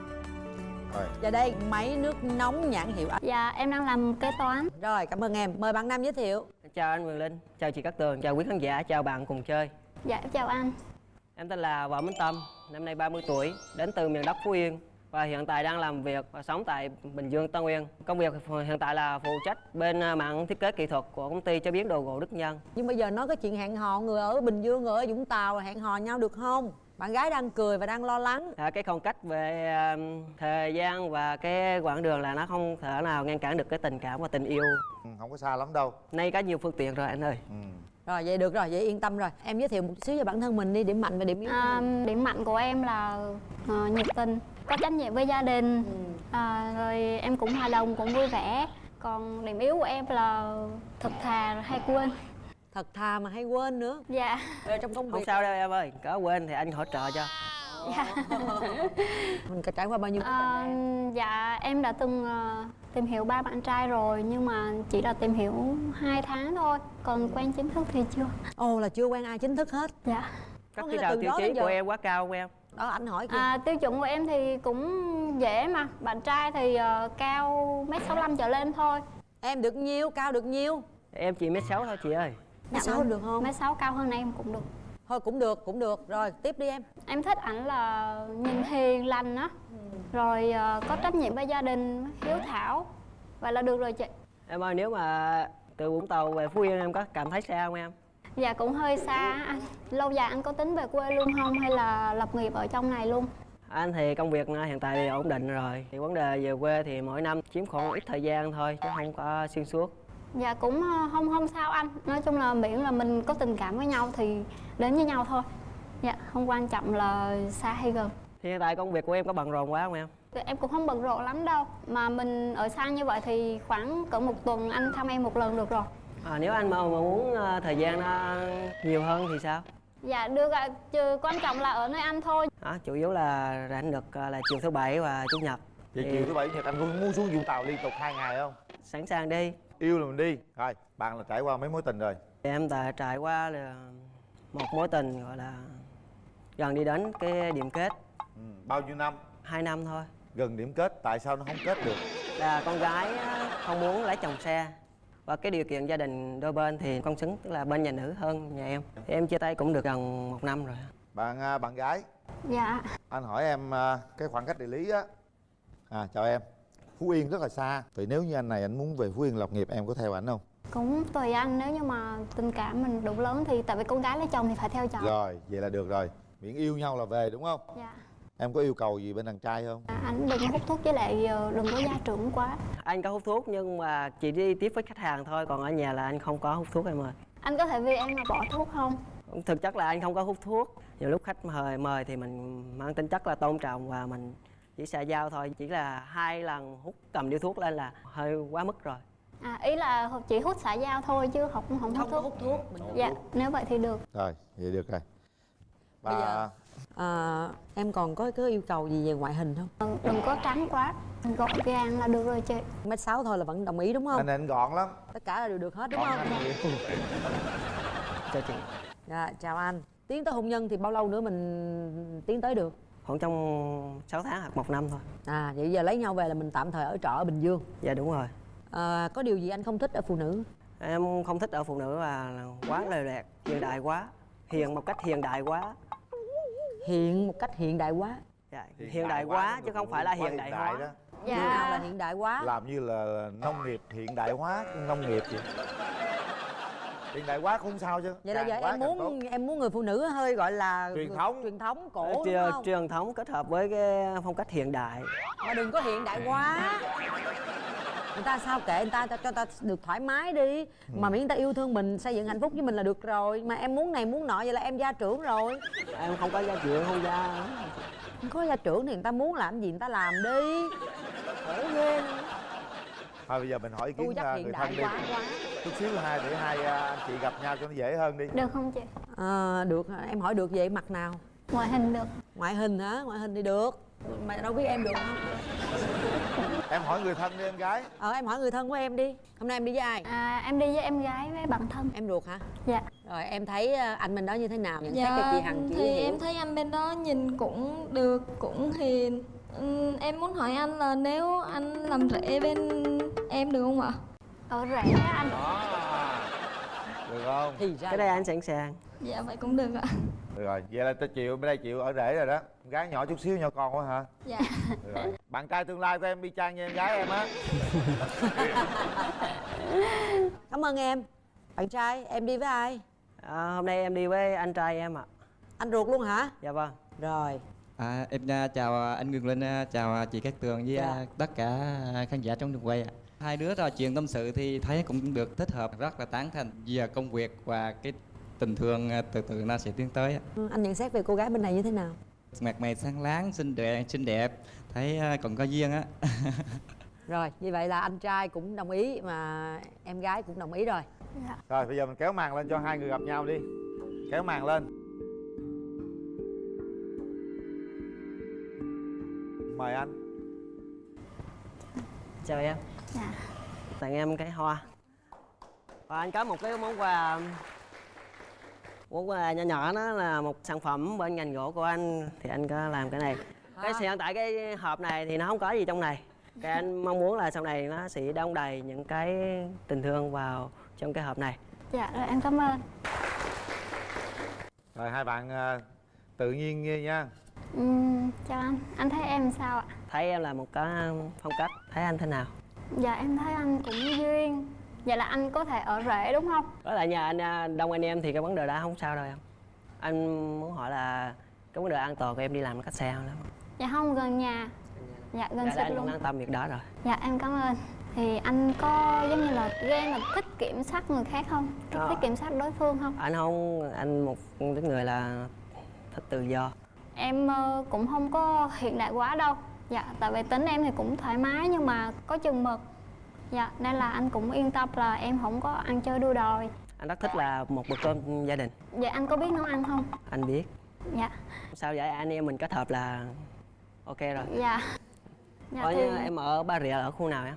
rồi. Và đây máy nước nóng nhãn hiệu Dạ em đang làm kế toán. Rồi cảm ơn em. Mời bạn nam giới thiệu Chào anh Quyền Linh, chào chị Cát Tường, chào quý khán giả, chào bạn cùng chơi Dạ em chào anh Em tên là Võ Minh Tâm, năm nay 30 tuổi, đến từ miền đất Phú Yên và hiện tại đang làm việc và sống tại Bình Dương, Tân Uyên. Công việc hiện tại là phụ trách bên à, mảng thiết kế kỹ thuật của công ty chế biến đồ gỗ Đức Nhân. nhưng bây giờ nói cái chuyện hẹn hò người ở Bình Dương người ở Vũng Tàu hẹn hò nhau được không bạn gái đang cười và đang lo lắng. À, cái khoảng cách về à, thời gian và cái quãng đường là nó không thể nào ngăn cản được cái tình cảm và tình yêu. Ừ, không có xa lắm đâu. Nay có nhiều phương tiện rồi anh ơi. ừ. rồi vậy được rồi vậy yên tâm rồi. Em giới thiệu một xíu về bản thân mình đi điểm mạnh và điểm yếu à, điểm mạnh của em là ờ, nhiệt tình có trách nhiệm với gia đình. À, rồi em cũng hòa đồng cũng vui vẻ. Còn điểm yếu của em là thật thà hay quên thật thà mà hay quên nữa. Dạ. Rồi trong công Không việc sao đâu em ơi, có quên thì anh hỗ trợ cho. dạ. Mình có trải qua bao nhiêu À, em? dạ em đã từng ờ, tìm hiểu ba bạn trai rồi nhưng mà chỉ là tìm hiểu 2 tháng thôi. Còn quen chính thức thì chưa. Ồ là chưa quen ai chính thức hết. Dạ. Các Có là nào từ tiêu đó chí của em quá cao không em? đó anh hỏi kìa. À, tiêu chuẩn của em thì cũng dễ mà. Bạn trai thì ờ, cao mét sáu trở lên thôi. Em được nhiêu cao được nhiêu? Em chỉ mét sáu thôi chị ơi. Mét sáu được không? Mét sáu cao hơn em cũng được. Thôi cũng được cũng được. Rồi tiếp đi em. Em thích ảnh là nhìn hiền lành á. Rồi ờ, có trách nhiệm với gia đình hiếu thảo. Vậy là được rồi chị. Em ơi nếu mà từ Vũng Tàu về Phú Yên em có cảm thấy xa không em? dạ cũng hơi xa. Anh lâu dài anh có tính về quê luôn không? Hay là lập nghiệp ở trong này luôn? Anh thì công việc hiện tại thì ổn định rồi. Thì vấn đề về quê thì mỗi năm chiếm khoảng ít thời gian thôi Chứ không có xuyên suốt dạ cũng ờ, không không sao anh. Nói chung là miễn là mình có tình cảm với nhau thì đến với nhau thôi. Dạ không quan trọng là xa hay gần. Thì hiện tại công việc của em có bận rộn quá không em? em cũng không bận rộn lắm đâu. Mà mình ở xa như vậy thì khoảng cỡ một tuần anh thăm em một lần được rồi. À, nếu anh mà, mà muốn ờ, thời gian nó nhiều hơn thì sao? dạ được ạ. Trừ quan trọng là ở nơi anh thôi. À, chủ yếu là rảnh được ờ, là chiều thứ bảy và chủ nhật. Vậy Thì chiều thứ bảy nhật anh có muốn xuống vũng tàu liên tục hai ngày không? Sẵn sàng đi yêu là mình đi. Rồi bạn là trải qua mấy mối tình rồi? Em đã trải qua là một mối tình gọi là gần đi đến cái điểm kết. Ừ. bao nhiêu năm? Hai năm thôi. Gần điểm kết tại sao nó không kết được? Là con gái không muốn lấy chồng xa và cái điều kiện gia đình đôi bên thì con xứng tức là bên nhà nữ hơn nhà em. Thì em chia tay cũng được gần một năm rồi. Bạn à, bạn gái? Dạ. Anh hỏi em à, cái khoảng cách địa lý á. À chào em phú yên rất là xa. Vậy nếu như anh này anh muốn về phú yên lập nghiệp em có theo ảnh không? Cũng tùy anh nếu như mà tình cảm mình đủ lớn thì tại vì con gái lấy chồng thì phải theo chồng. Rồi vậy là được rồi. Miễn yêu nhau là về đúng không? Dạ. Em có yêu cầu gì bên đàn trai không? À, anh đừng có hút thuốc với lại ờ, đừng có gia trưởng quá. Anh có hút thuốc nhưng mà chỉ đi tiếp với khách hàng thôi còn ở nhà là anh không có hút thuốc em ơi. Anh có thể vì em mà bỏ thuốc không? Thực chất là anh không có hút thuốc. Nhiều lúc khách mời mời thì mình mang tính chất là tôn trọng và mình chỉ xài giao thôi chỉ là hai lần hút cầm điếu thuốc lên là hơi quá mức rồi. À ý là chỉ hút xã giao thôi chứ không không hút không có thuốc. hút thuốc. Mình dạ nếu vậy thì được. Rồi vậy được rồi. Bây và giờ- à, em còn có có yêu cầu gì về ngoại hình không? Ờ, đừng có trắng quá. Gọn gàng là được rồi chị. Mét sáu thôi là vẫn đồng ý đúng không? Anh anh gọn lắm. Tất cả là đều được hết đúng gọn không? chào chị dạ chào anh. Tiến tới hôn nhân thì bao lâu nữa mình tiến tới được khoảng trong 6 tháng hoặc một năm thôi. À vậy giờ lấy nhau về là mình tạm thời ở trọ ở bình dương? Dạ đúng rồi. À, có điều gì anh không thích ở phụ nữ? Em không thích ở phụ nữ là quá lề lẹt hiện đại quá. Hiền một cách hiện đại quá. Hiện một cách hiện đại quá? Dạ, hiện, đại, quá, chứ không phải là hiện đại hóa. Đó. dạ. như nào là hiện đại quá? Làm như là nông nghiệp hiện đại hóa nông nghiệp vậy hiện đại quá không sao chứ. Vậy là giờ em muốn tốt. em muốn người phụ nữ hơi gọi là Truyền thống. truyền thống cổ đúng Truyền- không? truyền thống kết hợp với cái phong cách hiện đại. Mà đừng có hiện đại quá. Người ta sao kệ người ta cho, cho ta được thoải mái đi. Mà miễn người ta yêu thương mình xây dựng hạnh phúc với mình là được rồi. Mà em muốn này muốn nọ vậy là em gia trưởng rồi. Em không có gia trưởng không gia. Không có gia trưởng thì người ta muốn làm gì người ta làm đi. Khổ ghê thôi bây giờ mình hỏi ý kiến hiện người thân đi. quá quá. Chút xíu hai để hai à, anh chị gặp nhau cho nó dễ hơn đi. Được không chị? À, được em hỏi được vậy mặt nào? Ngoại hình được. Ngoại hình hả? Ngoại hình thì được. Mà đâu biết em được không? Em hỏi người thân đi em gái. Ờ em hỏi người thân của em đi. Hôm nay em đi với ai? À, em đi với em gái với bạn thân. Em ruột hả? Dạ. Rồi em thấy ờ, anh bên đó như thế nào? Nhận xét cho Dạ, chị hằng chị thì hiểu. em thấy anh bên đó nhìn cũng được, cũng hiền. Ừm, Em muốn hỏi anh là nếu anh làm rể bên em được không ạ? ở rể á anh. Được không? Thì ra cái đây anh sẵn sàng. Dạ vậy cũng được ạ. Được rồi vậy là ta chịu bên đây chịu ở rể rồi đó. Gái nhỏ chút xíu nhỏ con quá hả? Dạ. Được rồi. Bạn trai tương lai của em y chang như em gái em á. Cảm ơn em. Bạn trai em đi với ai? À, hôm nay em đi với anh trai em ạ. Anh ruột luôn hả? Dạ vâng. Rồi. À, em à, chào anh Quyền Linh, à, chào chị Cát Tường với Dạ. à, tất cả khán giả trong trường quay. ạ. Hai đứa trò chuyện tâm sự thì thấy cũng được thích hợp, rất là tán thành. Về công việc và cái tình thương à, từ từ nó sẽ tiến tới. Ừ, anh nhận xét về cô gái bên này như thế nào? Mặt mày sáng láng, xinh đẹp, xinh đẹp, thấy à, còn có duyên á. rồi như vậy là anh trai cũng đồng ý mà em gái cũng đồng ý rồi. Dạ. rồi bây giờ mình kéo màn lên cho hai người gặp nhau đi. Kéo màn lên. Mời anh. Chào em Dạ. tặng em cái hoa. Và anh có một cái món quà món quà nhỏ nhỏ đó là một sản phẩm bên ngành gỗ của anh. Thì anh có làm cái này. Cái hiện tại cái hộp này thì nó không có gì trong này. Cái anh mong muốn là sau này nó sẽ đong đầy những cái tình thương vào trong cái hộp này. Dạ rồi em cảm ơn. Rồi hai bạn à, tự nhiên nghe nha. Ừm, chào anh. Anh thấy em sao ạ? Thấy em là một cái phong cách. Thấy anh thế nào dạ em thấy anh cũng duyên. Vậy là anh có thể ở rể đúng không? Đó là nhà anh à, đông anh em thì cái vấn đề đó không sao đâu em. Anh muốn hỏi là cái vấn đề an toàn của em đi làm cách xa không lắm? Dạ không gần nhà. Dạ gần dạ, anh cũng luôn. an tâm việc đó rồi. Dạ em cảm ơn. Thì anh có giống như là ghen là thích kiểm soát người khác không? Thích, thích kiểm soát đối phương không? Anh không anh một cái người là thích tự do. Em ờ, cũng không có hiện đại quá đâu dạ tại vì tính em thì cũng thoải mái nhưng mà có chừng mực. Dạ nên là anh cũng yên tâm là em không có ăn chơi đua đòi. Anh rất thích là một bữa cơm gia đình. Vậy anh có biết nấu ăn không? Anh biết. Dạ. Sao vậy? Anh em mình kết hợp là ok rồi. Dạ. Dạ Ở thì em ở Ba Rịa ở khu nào em?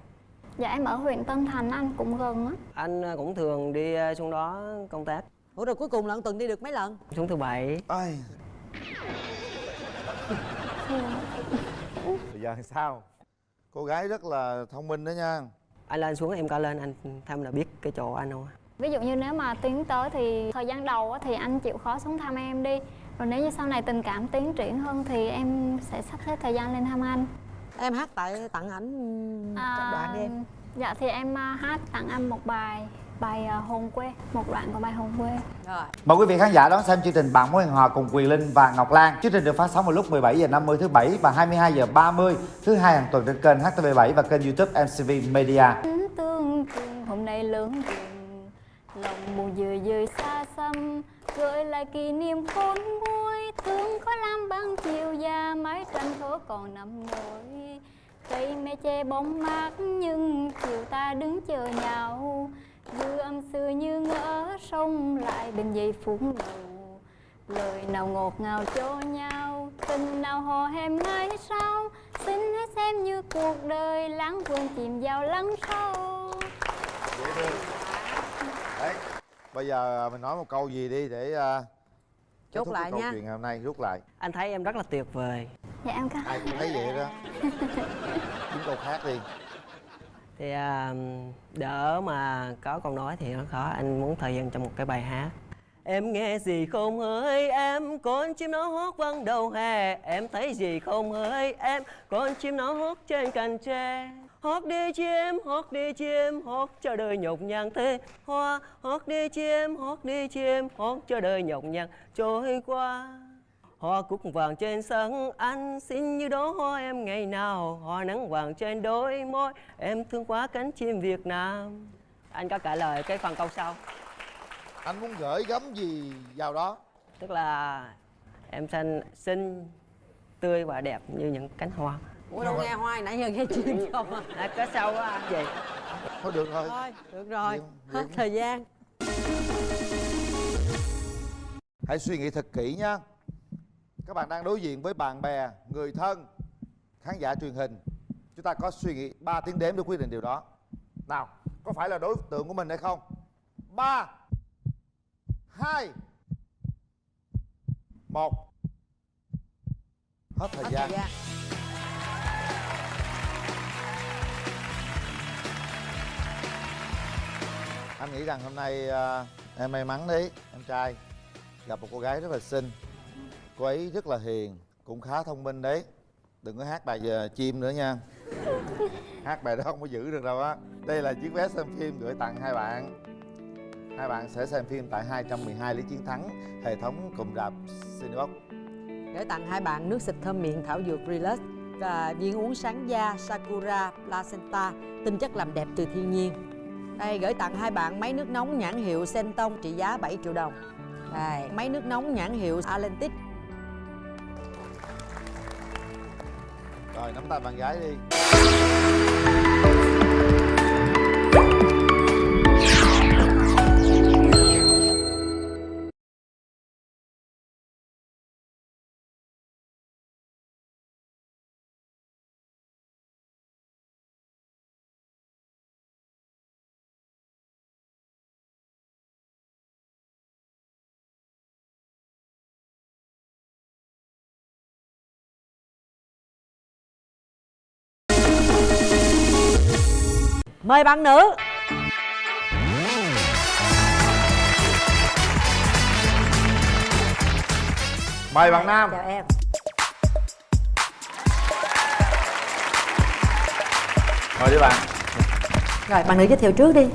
Dạ em ở huyện Tân Thành anh cũng gần á. Anh cũng thường đi ờ, xuống đó công tác. Ủa rồi cuối cùng là tuần đi được mấy lần? Xuống thứ bảy. Ai. Giờ sao? Cô gái rất là thông minh đó nha. Anh lên xuống em coi lên anh thăm là biết cái chỗ anh không ví dụ như nếu mà tiến tới thì thời gian đầu á, thì anh chịu khó xuống thăm em đi. Rồi nếu như sau này tình cảm tiến triển hơn thì em sẽ sắp xếp thời gian lên thăm anh. Em hát tại tặng ảnh À, đoạn đi em. Dạ thì em à, hát tặng anh một bài bài à, hồn quê, một đoạn của bài hồn quê. rồi Mời quý vị khán giả đón xem chương trình Bạn mối hẹn hò cùng Quyền Linh và Ngọc Lan. Chương trình được phát sóng vào lúc 17 giờ 50 thứ bảy và 22 giờ 30 thứ hai hàng tuần trên kênh HTV7 và kênh YouTube MCV Media. Tương tương hôm nay lớn trường lòng buồn dười dười xa xăm gợi lại kỷ niệm khôn nguôi thương có lam băng chiều già mái tranh thố còn nằm nổi cây me che bóng mát nhưng chiều ta đứng chờ nhau dư âm xưa như ngỡ sông lại bên giây phút đầu lời nào ngọt ngào cho nhau tình nào hò hẹn mãi sau. Xin hãy xem như cuộc đời lãng quên chìm vào lắng sâu. Đấy, bây giờ mình nói một câu gì đi để à, chốt lại câu nha. chuyện hôm nay rút lại. Anh thấy em rất là tuyệt vời. Dạ em cảm ai cũng thấy vậy đó. Kiếm câu khác đi thì à, đỡ mà có câu nói thì nó khó. Anh muốn thời gian trong một cái bài hát. Em nghe gì không hỡi em con chim nó hót vang đầu hè. Em thấy gì không hỡi em con chim nó hót trên cành tre. Hót đi chim hót đi chim hót cho đời nhọc nhằn thế hoa. Hót đi chim hót đi chim hót cho đời nhọc nhằn trôi qua. Hoa cúc vàng trên sân anh xin như đó hoa em ngày nào Hoa nắng vàng trên đôi môi. Em thương quá cánh chim Việt Nam. Anh có trả lời cái phần câu sau. Anh muốn gửi gắm gì vào đó? Tức là em xanh xinh tươi và đẹp như những cánh hoa. Ủa đâu nghe hoài nãy giờ nghe chim không à? À, Có sau á anh chị thôi được rồi. Thôi được rồi. Liêm, hết thời gian. Hãy suy nghĩ thật kỹ nha các bạn đang đối diện với bạn bè người thân khán giả truyền hình. Chúng ta có suy nghĩ 3 tiếng đếm để quyết định điều đó. Nào có phải là đối tượng của mình hay không? Ba hai một. Hết thời hết gian. thời gian. Anh nghĩ rằng hôm nay à, em may mắn đấy em trai. Gặp một cô gái rất là xinh cô ấy rất là hiền cũng khá thông minh đấy. Đừng có hát bài giờ chim nữa nha. Hát bài đó không có giữ được đâu á. Đây là chiếc vé xem phim gửi tặng hai bạn. Hai bạn sẽ xem phim tại 212 lý chiến thắng hệ thống cụm rạp Cinebox. Gửi tặng hai bạn nước xịt thơm miệng thảo dược Relax và viên uống sáng da Sakura Placenta tinh chất làm đẹp từ thiên nhiên. Đây gửi tặng hai bạn máy nước nóng nhãn hiệu Senton trị giá 7 triệu đồng. Đây máy nước nóng nhãn hiệu Atlantic rồi nắm tay bạn gái đi. Mời bạn nữ. Mời bạn nam. Chào em. Mời đi bạn. Rồi bạn nữ giới thiệu trước đi.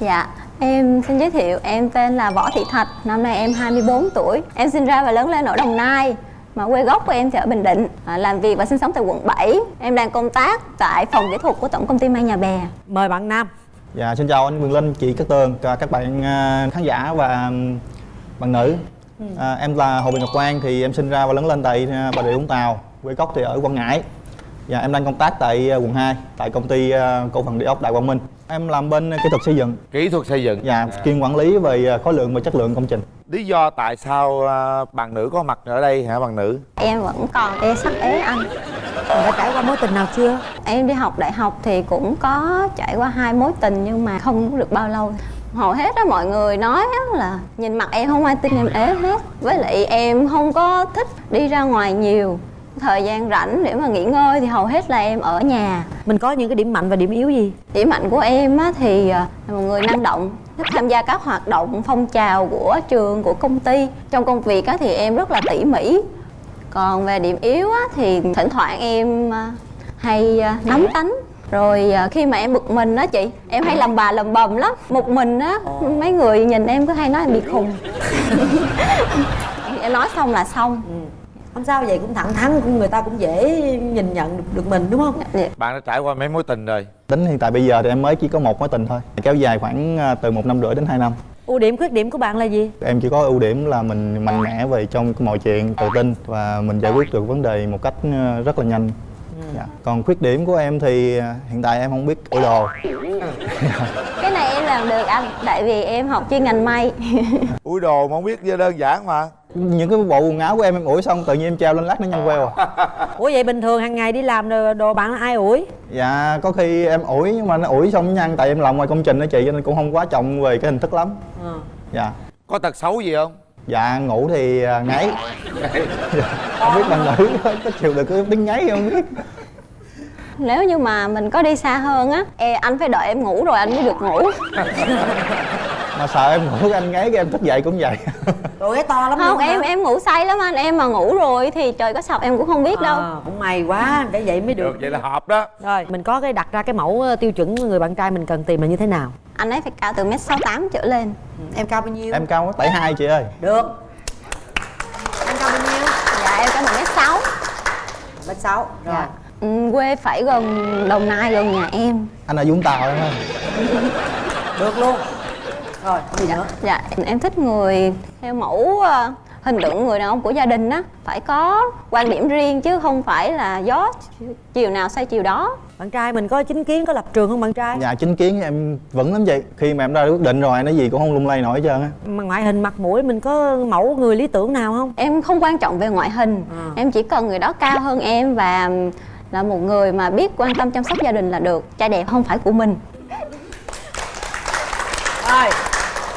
Dạ, em xin giới thiệu, em tên là Võ Thị Thạch, năm nay em 24 tuổi. Em sinh ra và lớn lên ở Đồng Nai, mà quê gốc của em thì ở Bình Định. À, làm việc và sinh sống tại quận 7. Em đang công tác tại phòng kỹ thuật của Tổng công ty May Nhà Bè. mời bạn nam Dạ, xin chào anh Quyền Linh, chị Cát Tường, cả các bạn à, khán giả và bạn nữ. À, em là Hồ Bình Ngọc Quang, thì em sinh ra và lớn lên tại à, Bà Rịa Vũng Tàu, quê gốc thì ở Quảng Ngãi. Dạ, em đang công tác tại à, quận 2, tại công ty à, cổ phần địa ốc Đại Quang Minh. Em làm bên kỹ thuật xây dựng. kỹ thuật xây dựng Dạ, chuyên quản lý về à, khối lượng và chất lượng công trình. lý do tại sao à, bạn nữ có mặt ở đây hả bạn nữ Em vẫn còn ê sắc ế anh. mình đã trải qua mối tình nào chưa Em đi học đại học thì cũng có trải qua hai mối tình nhưng mà không được bao lâu hầu hết á mọi người nói á là nhìn mặt em không ai tin em ế hết với lại em không có thích đi ra ngoài nhiều thời gian rảnh để mà nghỉ ngơi thì hầu hết là em ở nhà. Mình có những cái điểm mạnh và điểm yếu gì? Điểm mạnh của em á thì à, là một người năng động thích tham gia các hoạt động phong trào của trường của công ty. Trong công việc á thì em rất là tỉ mỉ. Còn về điểm yếu á thì thỉnh thoảng em à, hay à, nóng tánh. Rồi khi mà em bực mình á chị em hay làm bà lầm bầm lắm. Một mình á mấy người nhìn em cứ hay nói em bị khùng. Em nói xong là xong không sao vậy cũng thẳng thắn cũng người ta cũng dễ nhìn nhận được, được mình đúng không bạn đã trải qua mấy mối tình rồi Tính hiện tại bây giờ thì em mới chỉ có một mối tình thôi. Kéo dài khoảng à, từ một năm rưỡi đến 2 năm. ưu điểm khuyết điểm của bạn là gì Em chỉ có ưu điểm là mình mạnh mẽ về trong mọi chuyện, tự tin và mình giải quyết được vấn đề một cách ờ, rất là nhanh. Dạ. Còn khuyết điểm của em thì ờ, hiện tại em không biết ủi đồ. cái này em làm được anh tại vì em học chuyên ngành may ui đồ mà không biết đơn giản mà Những cái bộ quần áo của em em ủi xong tự nhiên em treo lên lát nó nhăn queo à. ủa vậy bình thường hàng ngày đi làm đồ, đồ bạn là ai ủi Dạ có khi em ủi nhưng mà nó ủi xong nó nhăn tại em làm ngoài công trình đó chị cho nên cũng không quá trọng về cái hình thức lắm. Ờ. Dạ. có tật xấu gì không dạ ngủ thì à, ngáy không biết bạn nữ có chịu được cái tiếng ngáy không biết nếu như mà mình có đi xa hơn á e, anh phải đợi em ngủ rồi anh mới được ngủ mà sợ em ngủ anh ngáy cái em thức dậy cũng vậy. Rồi cái to lắm không luôn hả? em em ngủ say lắm anh. Em mà ngủ rồi thì trời có sập em cũng không biết đâu. À, cũng may quá để vậy mới được. Được vậy là hợp đó. Rồi mình có cái đặt ra cái mẫu ờ, tiêu chuẩn người bạn trai mình cần tìm là như thế nào? Anh ấy phải cao từ mét sáu tám trở lên. Em cao bao nhiêu? Em cao tẩy hai chị ơi. Được. Anh cao bao nhiêu? Dạ em cao một mét sáu. Mét sáu rồi. Dạ. ừ, quê phải gần đồng nai gần nhà em. Anh ở vũng tàu em ơi. Được luôn rồi gì nữa? dạ em thích người theo mẫu ờ, hình tượng người đàn ông của gia đình á. Phải có quan điểm riêng chứ không phải là gió chiều nào xoay chiều đó. Bạn trai mình có chính kiến có lập trường không bạn trai? Dạ chính kiến em vững lắm chị. Khi mà em ra quyết định rồi nói gì cũng không lung lay nổi hết trơn á. Mà ngoại hình mặt mũi mình có mẫu người lý tưởng nào không? Em không quan trọng về ngoại hình. À. em chỉ cần người đó cao hơn em và là một người mà biết quan tâm chăm sóc gia đình là được. Trai đẹp không phải của mình. Rồi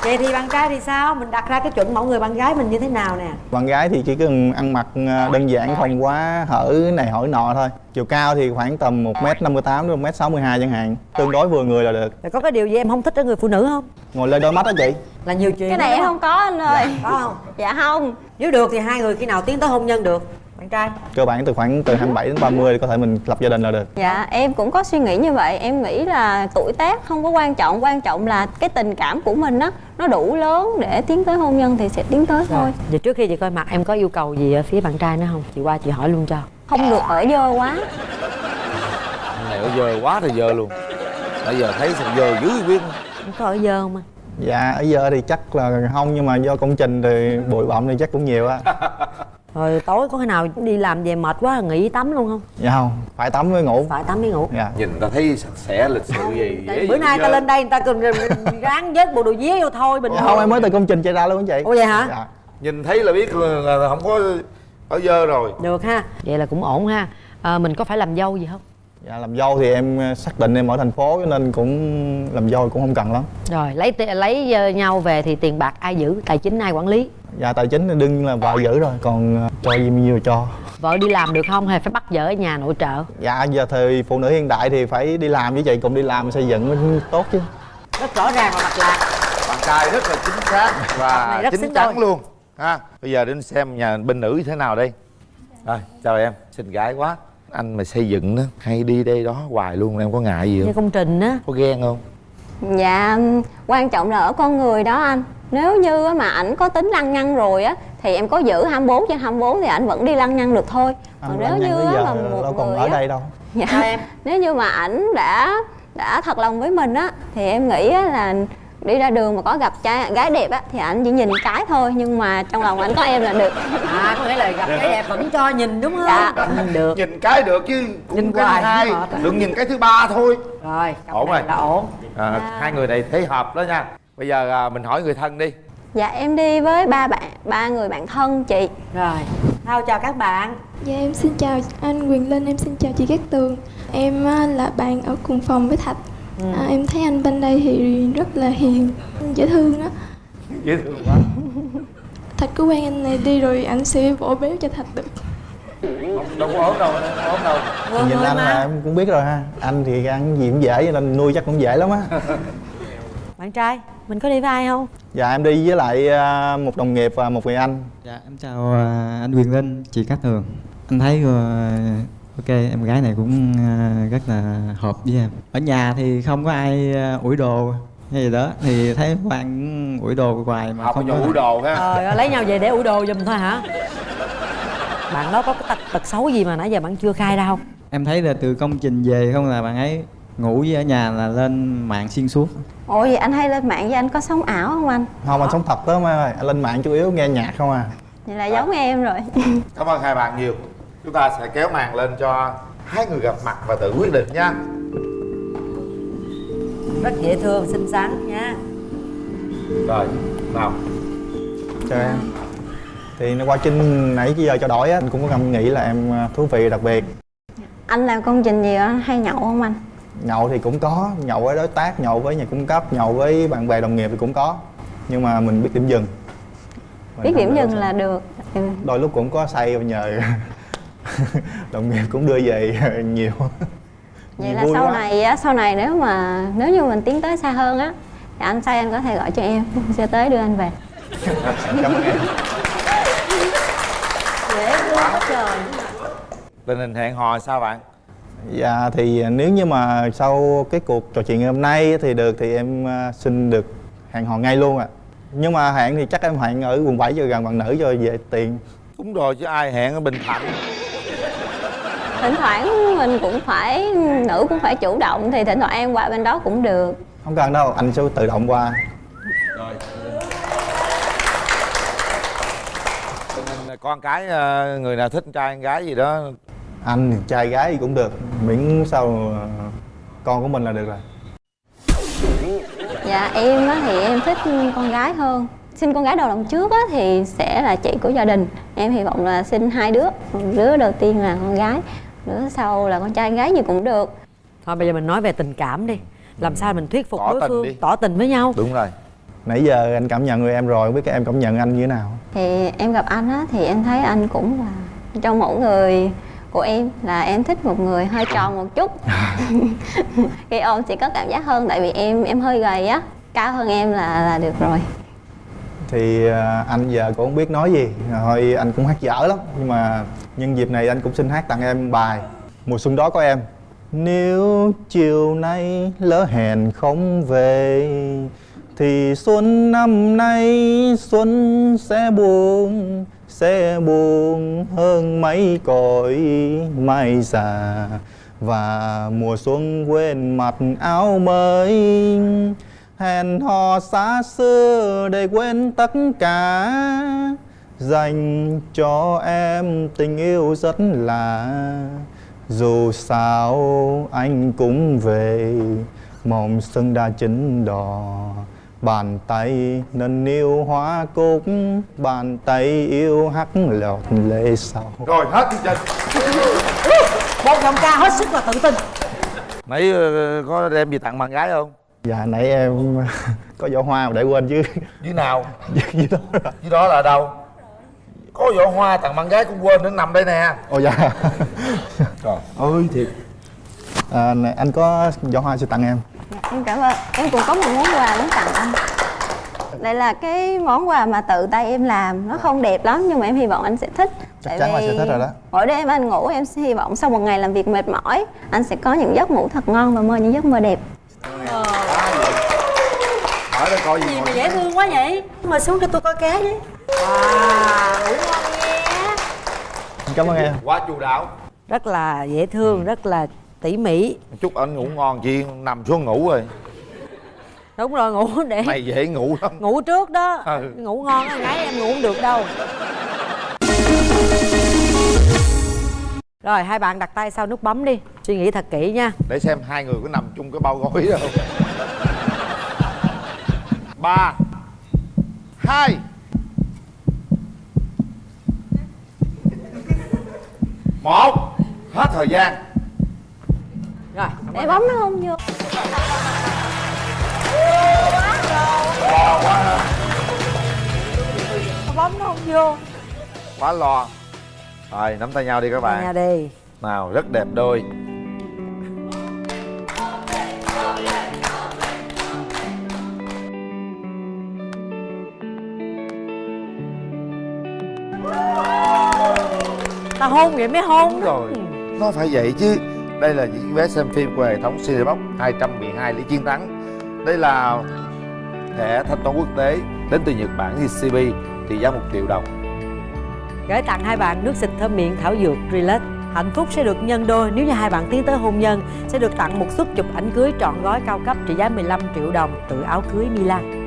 vậy thì bạn trai thì sao? Mình đặt ra cái chuẩn mẫu người bạn gái mình như thế nào nè? Bạn gái thì chỉ cần ăn mặc à, đơn giản không quá hở này hở nọ thôi. Chiều cao thì khoảng tầm một m năm mươi tám đến một m sáu mươi hai chẳng hạn. Tương đối vừa người là được. Rồi có cái điều gì em không thích ở người phụ nữ không? Ngồi lên đôi mắt đó chị. Là nhiều chuyện cái này em đó. không có anh ơi. Có không? Dạ không. Nếu được thì hai người khi nào tiến tới hôn nhân được bạn trai. Cơ bản từ khoảng từ 27 đến 30 thì có thể mình lập gia đình là được. Dạ em cũng có suy nghĩ như vậy. Em nghĩ là tuổi tác không có quan trọng quan trọng là cái tình cảm của mình á nó đủ lớn để tiến tới hôn nhân thì sẽ tiến tới thôi. Rồi, vậy trước khi chị coi mặt em có yêu cầu gì ở phía bạn trai nữa không? Chị qua chị hỏi luôn cho. Không được ở dơ quá. Anh này ở giờ quá thì giờ luôn. Bây giờ thấy sao giờ dữ biết. Không có ở dơ không anh dạ ở giờ thì chắc là không nhưng mà do công trình thì bụi bặm thì chắc cũng nhiều á rồi tối có khi nào đi làm về mệt quá nghỉ tắm luôn không? Dạ không phải tắm mới ngủ. Phải tắm mới ngủ. Dạ. Nhìn ta thấy sạch sẽ lịch sự gì Tại bữa nay ta lên đây người ta cần ráng vết bộ đồ vía vô thôi bình Dạ không em mới từ công trình chạy ra luôn chị. Ủa vậy hả? Dạ. Nhìn thấy là biết là không có ở dơ rồi. Được ha. Vậy là cũng ổn ha. À, mình có phải làm dâu gì không? Dạ làm dâu thì em ờ, xác định em ở thành phố cho nên cũng làm dâu cũng không cần lắm. Rồi lấy lấy ờ, nhau về thì tiền bạc ai giữ tài chính ai quản lý dạ tài chính thì đương nhiên là vợ giữ rồi còn ờ, cho gì bao nhiêu cho. Vợ đi làm được không hay phải bắt vợ ở nhà nội trợ? Dạ giờ thời phụ nữ hiện đại thì phải đi làm với chị cùng đi làm xây dựng mới tốt chứ. Rất rõ ràng và mạch lạc. Bạn trai rất là chính xác và chính chắn đôi. luôn ha. Bây giờ đến xem nhà bên nữ như thế nào đây. Rồi chào em xinh gái quá. Anh mà xây dựng đó hay đi đây đó hoài luôn em có ngại gì như không? công trình á. Có ghen không? Dạ quan trọng là ở con người đó anh. Nếu như á mà ảnh có tính lăng nhăng rồi á Thì em có giữ 24 trên 24 thì ảnh vẫn đi lăng nhăng được thôi. Còn anh nếu như giờ mà một đâu còn người ở á đây đâu. Dạ, Nếu như mà ảnh đã đã thật lòng với mình á Thì em nghĩ á là đi ra đường mà có gặp trai gái đẹp á Thì ảnh chỉ nhìn cái thôi Nhưng mà trong lòng ảnh có em là được. À có nghĩa là gặp cái đẹp vẫn cho nhìn đúng không? Dạ. ừ, được. Nhìn cái được chứ Nhìn cái hoài hai à. Đừng nhìn cái thứ ba thôi. Rồi Ổn rồi. là ổn. À, Hai người này thấy hợp đó nha. Bây giờ à, mình hỏi người thân đi. Dạ em đi với ba bạn ba người bạn thân chị. Rồi Thao chào các bạn. Dạ em xin chào anh Quyền Linh, em xin chào chị Cát Tường. Em á, là bạn ở cùng phòng với Thạch. À, Em thấy anh bên đây thì rất là hiền, dễ thương á. Dễ thương quá. Thạch cứ quen anh này đi rồi anh sẽ vỗ béo cho Thạch được. Đâu có ốm đâu, ốm đâu. Nhìn anh là em cũng biết rồi ha. Anh thì ăn gì cũng dễ cho nên nuôi chắc cũng dễ lắm á. Bạn trai mình có đi với ai không? Dạ em đi với lại à, một đồng nghiệp và một người anh. Dạ em chào à, anh Quyền Linh, chị Cát Tường. Anh thấy ờ, ok em gái này cũng à, rất là hợp với em. Ở nhà thì không có ai à, ủi đồ hay gì đó. Thì thấy Hoàng cũng ủi đồ hoài mà Học không cho có ủi đồ ha. Trời ơi, lấy nhau về để ủ đồ giùm thôi hả? Bạn đó có cái tật, tật xấu gì mà nãy giờ bạn chưa khai ra không Em thấy là từ công trình về không là bạn ấy ngủ với ở nhà là lên mạng xuyên suốt. Ủa vậy anh hay lên mạng với anh có sống ảo không anh? không anh sống thật đó mai ơi. Anh lên mạng chủ yếu nghe nhạc không à. Vậy là giống em rồi. Cảm ơn hai bạn nhiều Chúng ta sẽ kéo màn lên cho hai người gặp mặt và tự quyết định nha. Rất dễ thương xinh xắn nha. Rồi, nào. Chào em. Thì qua trình nãy giờ cho đổi á anh cũng có ngầm nghĩ là em à, thú vị đặc biệt. Anh làm công trình gì á, hay nhậu không anh? nhậu thì cũng có nhậu với đối tác nhậu với nhà cung cấp nhậu với bạn bè đồng nghiệp thì cũng có. Nhưng mà mình biết điểm dừng. Biết điểm dừng là được. Ừ. đôi lúc cũng có say nhờ đồng nghiệp cũng đưa về nhiều. Vậy là sau quá. này á sau này nếu mà nếu như mình tiến tới xa hơn á thì anh say anh có thể gọi cho em sẽ tới đưa anh về. Cảm ơn em. Dễ quá trời. Tình hình hẹn hò sao bạn? Dạ thì nếu như mà sau cái cuộc trò chuyện ngày hôm nay thì được thì em à, xin được hẹn hò ngay luôn ạ. À. nhưng mà hẹn thì chắc em hẹn ở quận 7 cho gần bạn nữ cho về tiền. Đúng rồi chứ ai hẹn ở bình thạnh thỉnh thoảng mình cũng phải nữ cũng phải chủ động thì thỉnh thoảng em qua bên đó cũng được. Không cần đâu anh sẽ tự động qua. Rồi. Con cái ờ, người nào thích trai gái gì đó? Anh trai gái gì cũng được miễn sao con của mình là được rồi. Dạ em á thì em thích con gái hơn. Sinh con gái đầu lòng trước á thì sẽ là chị của gia đình. Em hy vọng là sinh hai đứa đứa đầu tiên là con gái đứa sau là con trai gái gì cũng được. Thôi bây giờ mình nói về tình cảm đi. Làm sao mình thuyết phục tỏ đối phương đi. tỏ tình với nhau? Đúng rồi. Nãy giờ anh cảm nhận người em rồi không biết các em cảm nhận anh như thế nào? Thì em gặp anh á thì em thấy anh cũng là trong mẫu người của em là em thích một người hơi tròn một chút. Khi ôm chỉ có cảm giác hơn tại vì em em hơi gầy á. Cao hơn em là là được rồi thì à, anh giờ cũng không biết nói gì. Thôi anh cũng hát dở lắm. Nhưng mà nhân dịp này anh cũng xin hát tặng em bài mùa xuân đó có em. Nếu chiều nay lỡ hẹn không về, thì xuân năm nay xuân sẽ buồn sẽ buồn hơn mấy cõi mai già. Và mùa xuân quên mặt áo mới hẹn hò xa xưa để quên tất cả. Dành cho em tình yêu rất là dù sao anh cũng về. Mong xuân đã chín đỏ bàn tay nâng niu hoa cúc bàn tay yêu hắt lọt lệ sau rồi hết chương trình. Một giọng ca hết sức là tự tin. Nãy ờ, có đem gì tặng bạn gái không dạ nãy em có giỏ hoa mà để quên chứ. Dưới nào? Dưới đó dưới đó là đâu? Có giỏ hoa tặng bạn gái cũng quên nó nằm đây nè. Ồ dạ. Trời ơi thiệt. À, này, anh có giỏ hoa sẽ tặng em? Dạ, em cảm ơn. Em cũng có một món quà muốn tặng anh. Đây là cái món quà mà tự tay em làm. Nó không đẹp lắm nhưng mà em hy vọng anh sẽ thích. Chắc chắn là sẽ thích rồi đó. mỗi đêm anh ngủ em hy vọng sau một ngày làm việc mệt mỏi anh sẽ có những giấc ngủ thật ngon và mơ những giấc mơ đẹp hỏi đây coi gì, gì mà dễ thương quá vậy? Mời xuống cho tôi coi cá với wow ngủ ngon nghe cảm ơn em. Quá chu đáo. Rất là dễ thương rất là tỉ mỉ. Chúc anh ngủ ngon chi nằm xuống ngủ rồi. Đúng rồi ngủ để mày dễ ngủ lắm. Ngủ trước đó. Ừ. ngủ ngon á gái em ngủ không được đâu rồi hai bạn đặt tay sau nút bấm đi. Suy nghĩ thật kỹ nha. Để xem hai người có nằm chung cái bao đó không ba hai. Một hết thời gian. Rồi. Để bấm nó không vô. Quá ha. Bấm nó không vô. Quá lo rồi nắm tay nhau đi các bạn. nha đi. Nào rất đẹp đôi. Ta hôn vậy mới hôn đúng rồi nó phải vậy chứ. Đây là những vé xem phim của hệ thống Cinebox 212 lý chiến thắng. Đây là thẻ thanh toán quốc tế đến từ Nhật Bản JCB trị giá 1 triệu đồng gửi tặng hai bạn nước xịt thơm miệng thảo dược Relax. Hạnh phúc sẽ được nhân đôi nếu như hai bạn tiến tới hôn nhân. Sẽ được tặng một suất chụp ảnh cưới trọn gói cao cấp trị giá 15 triệu đồng từ áo cưới Milan.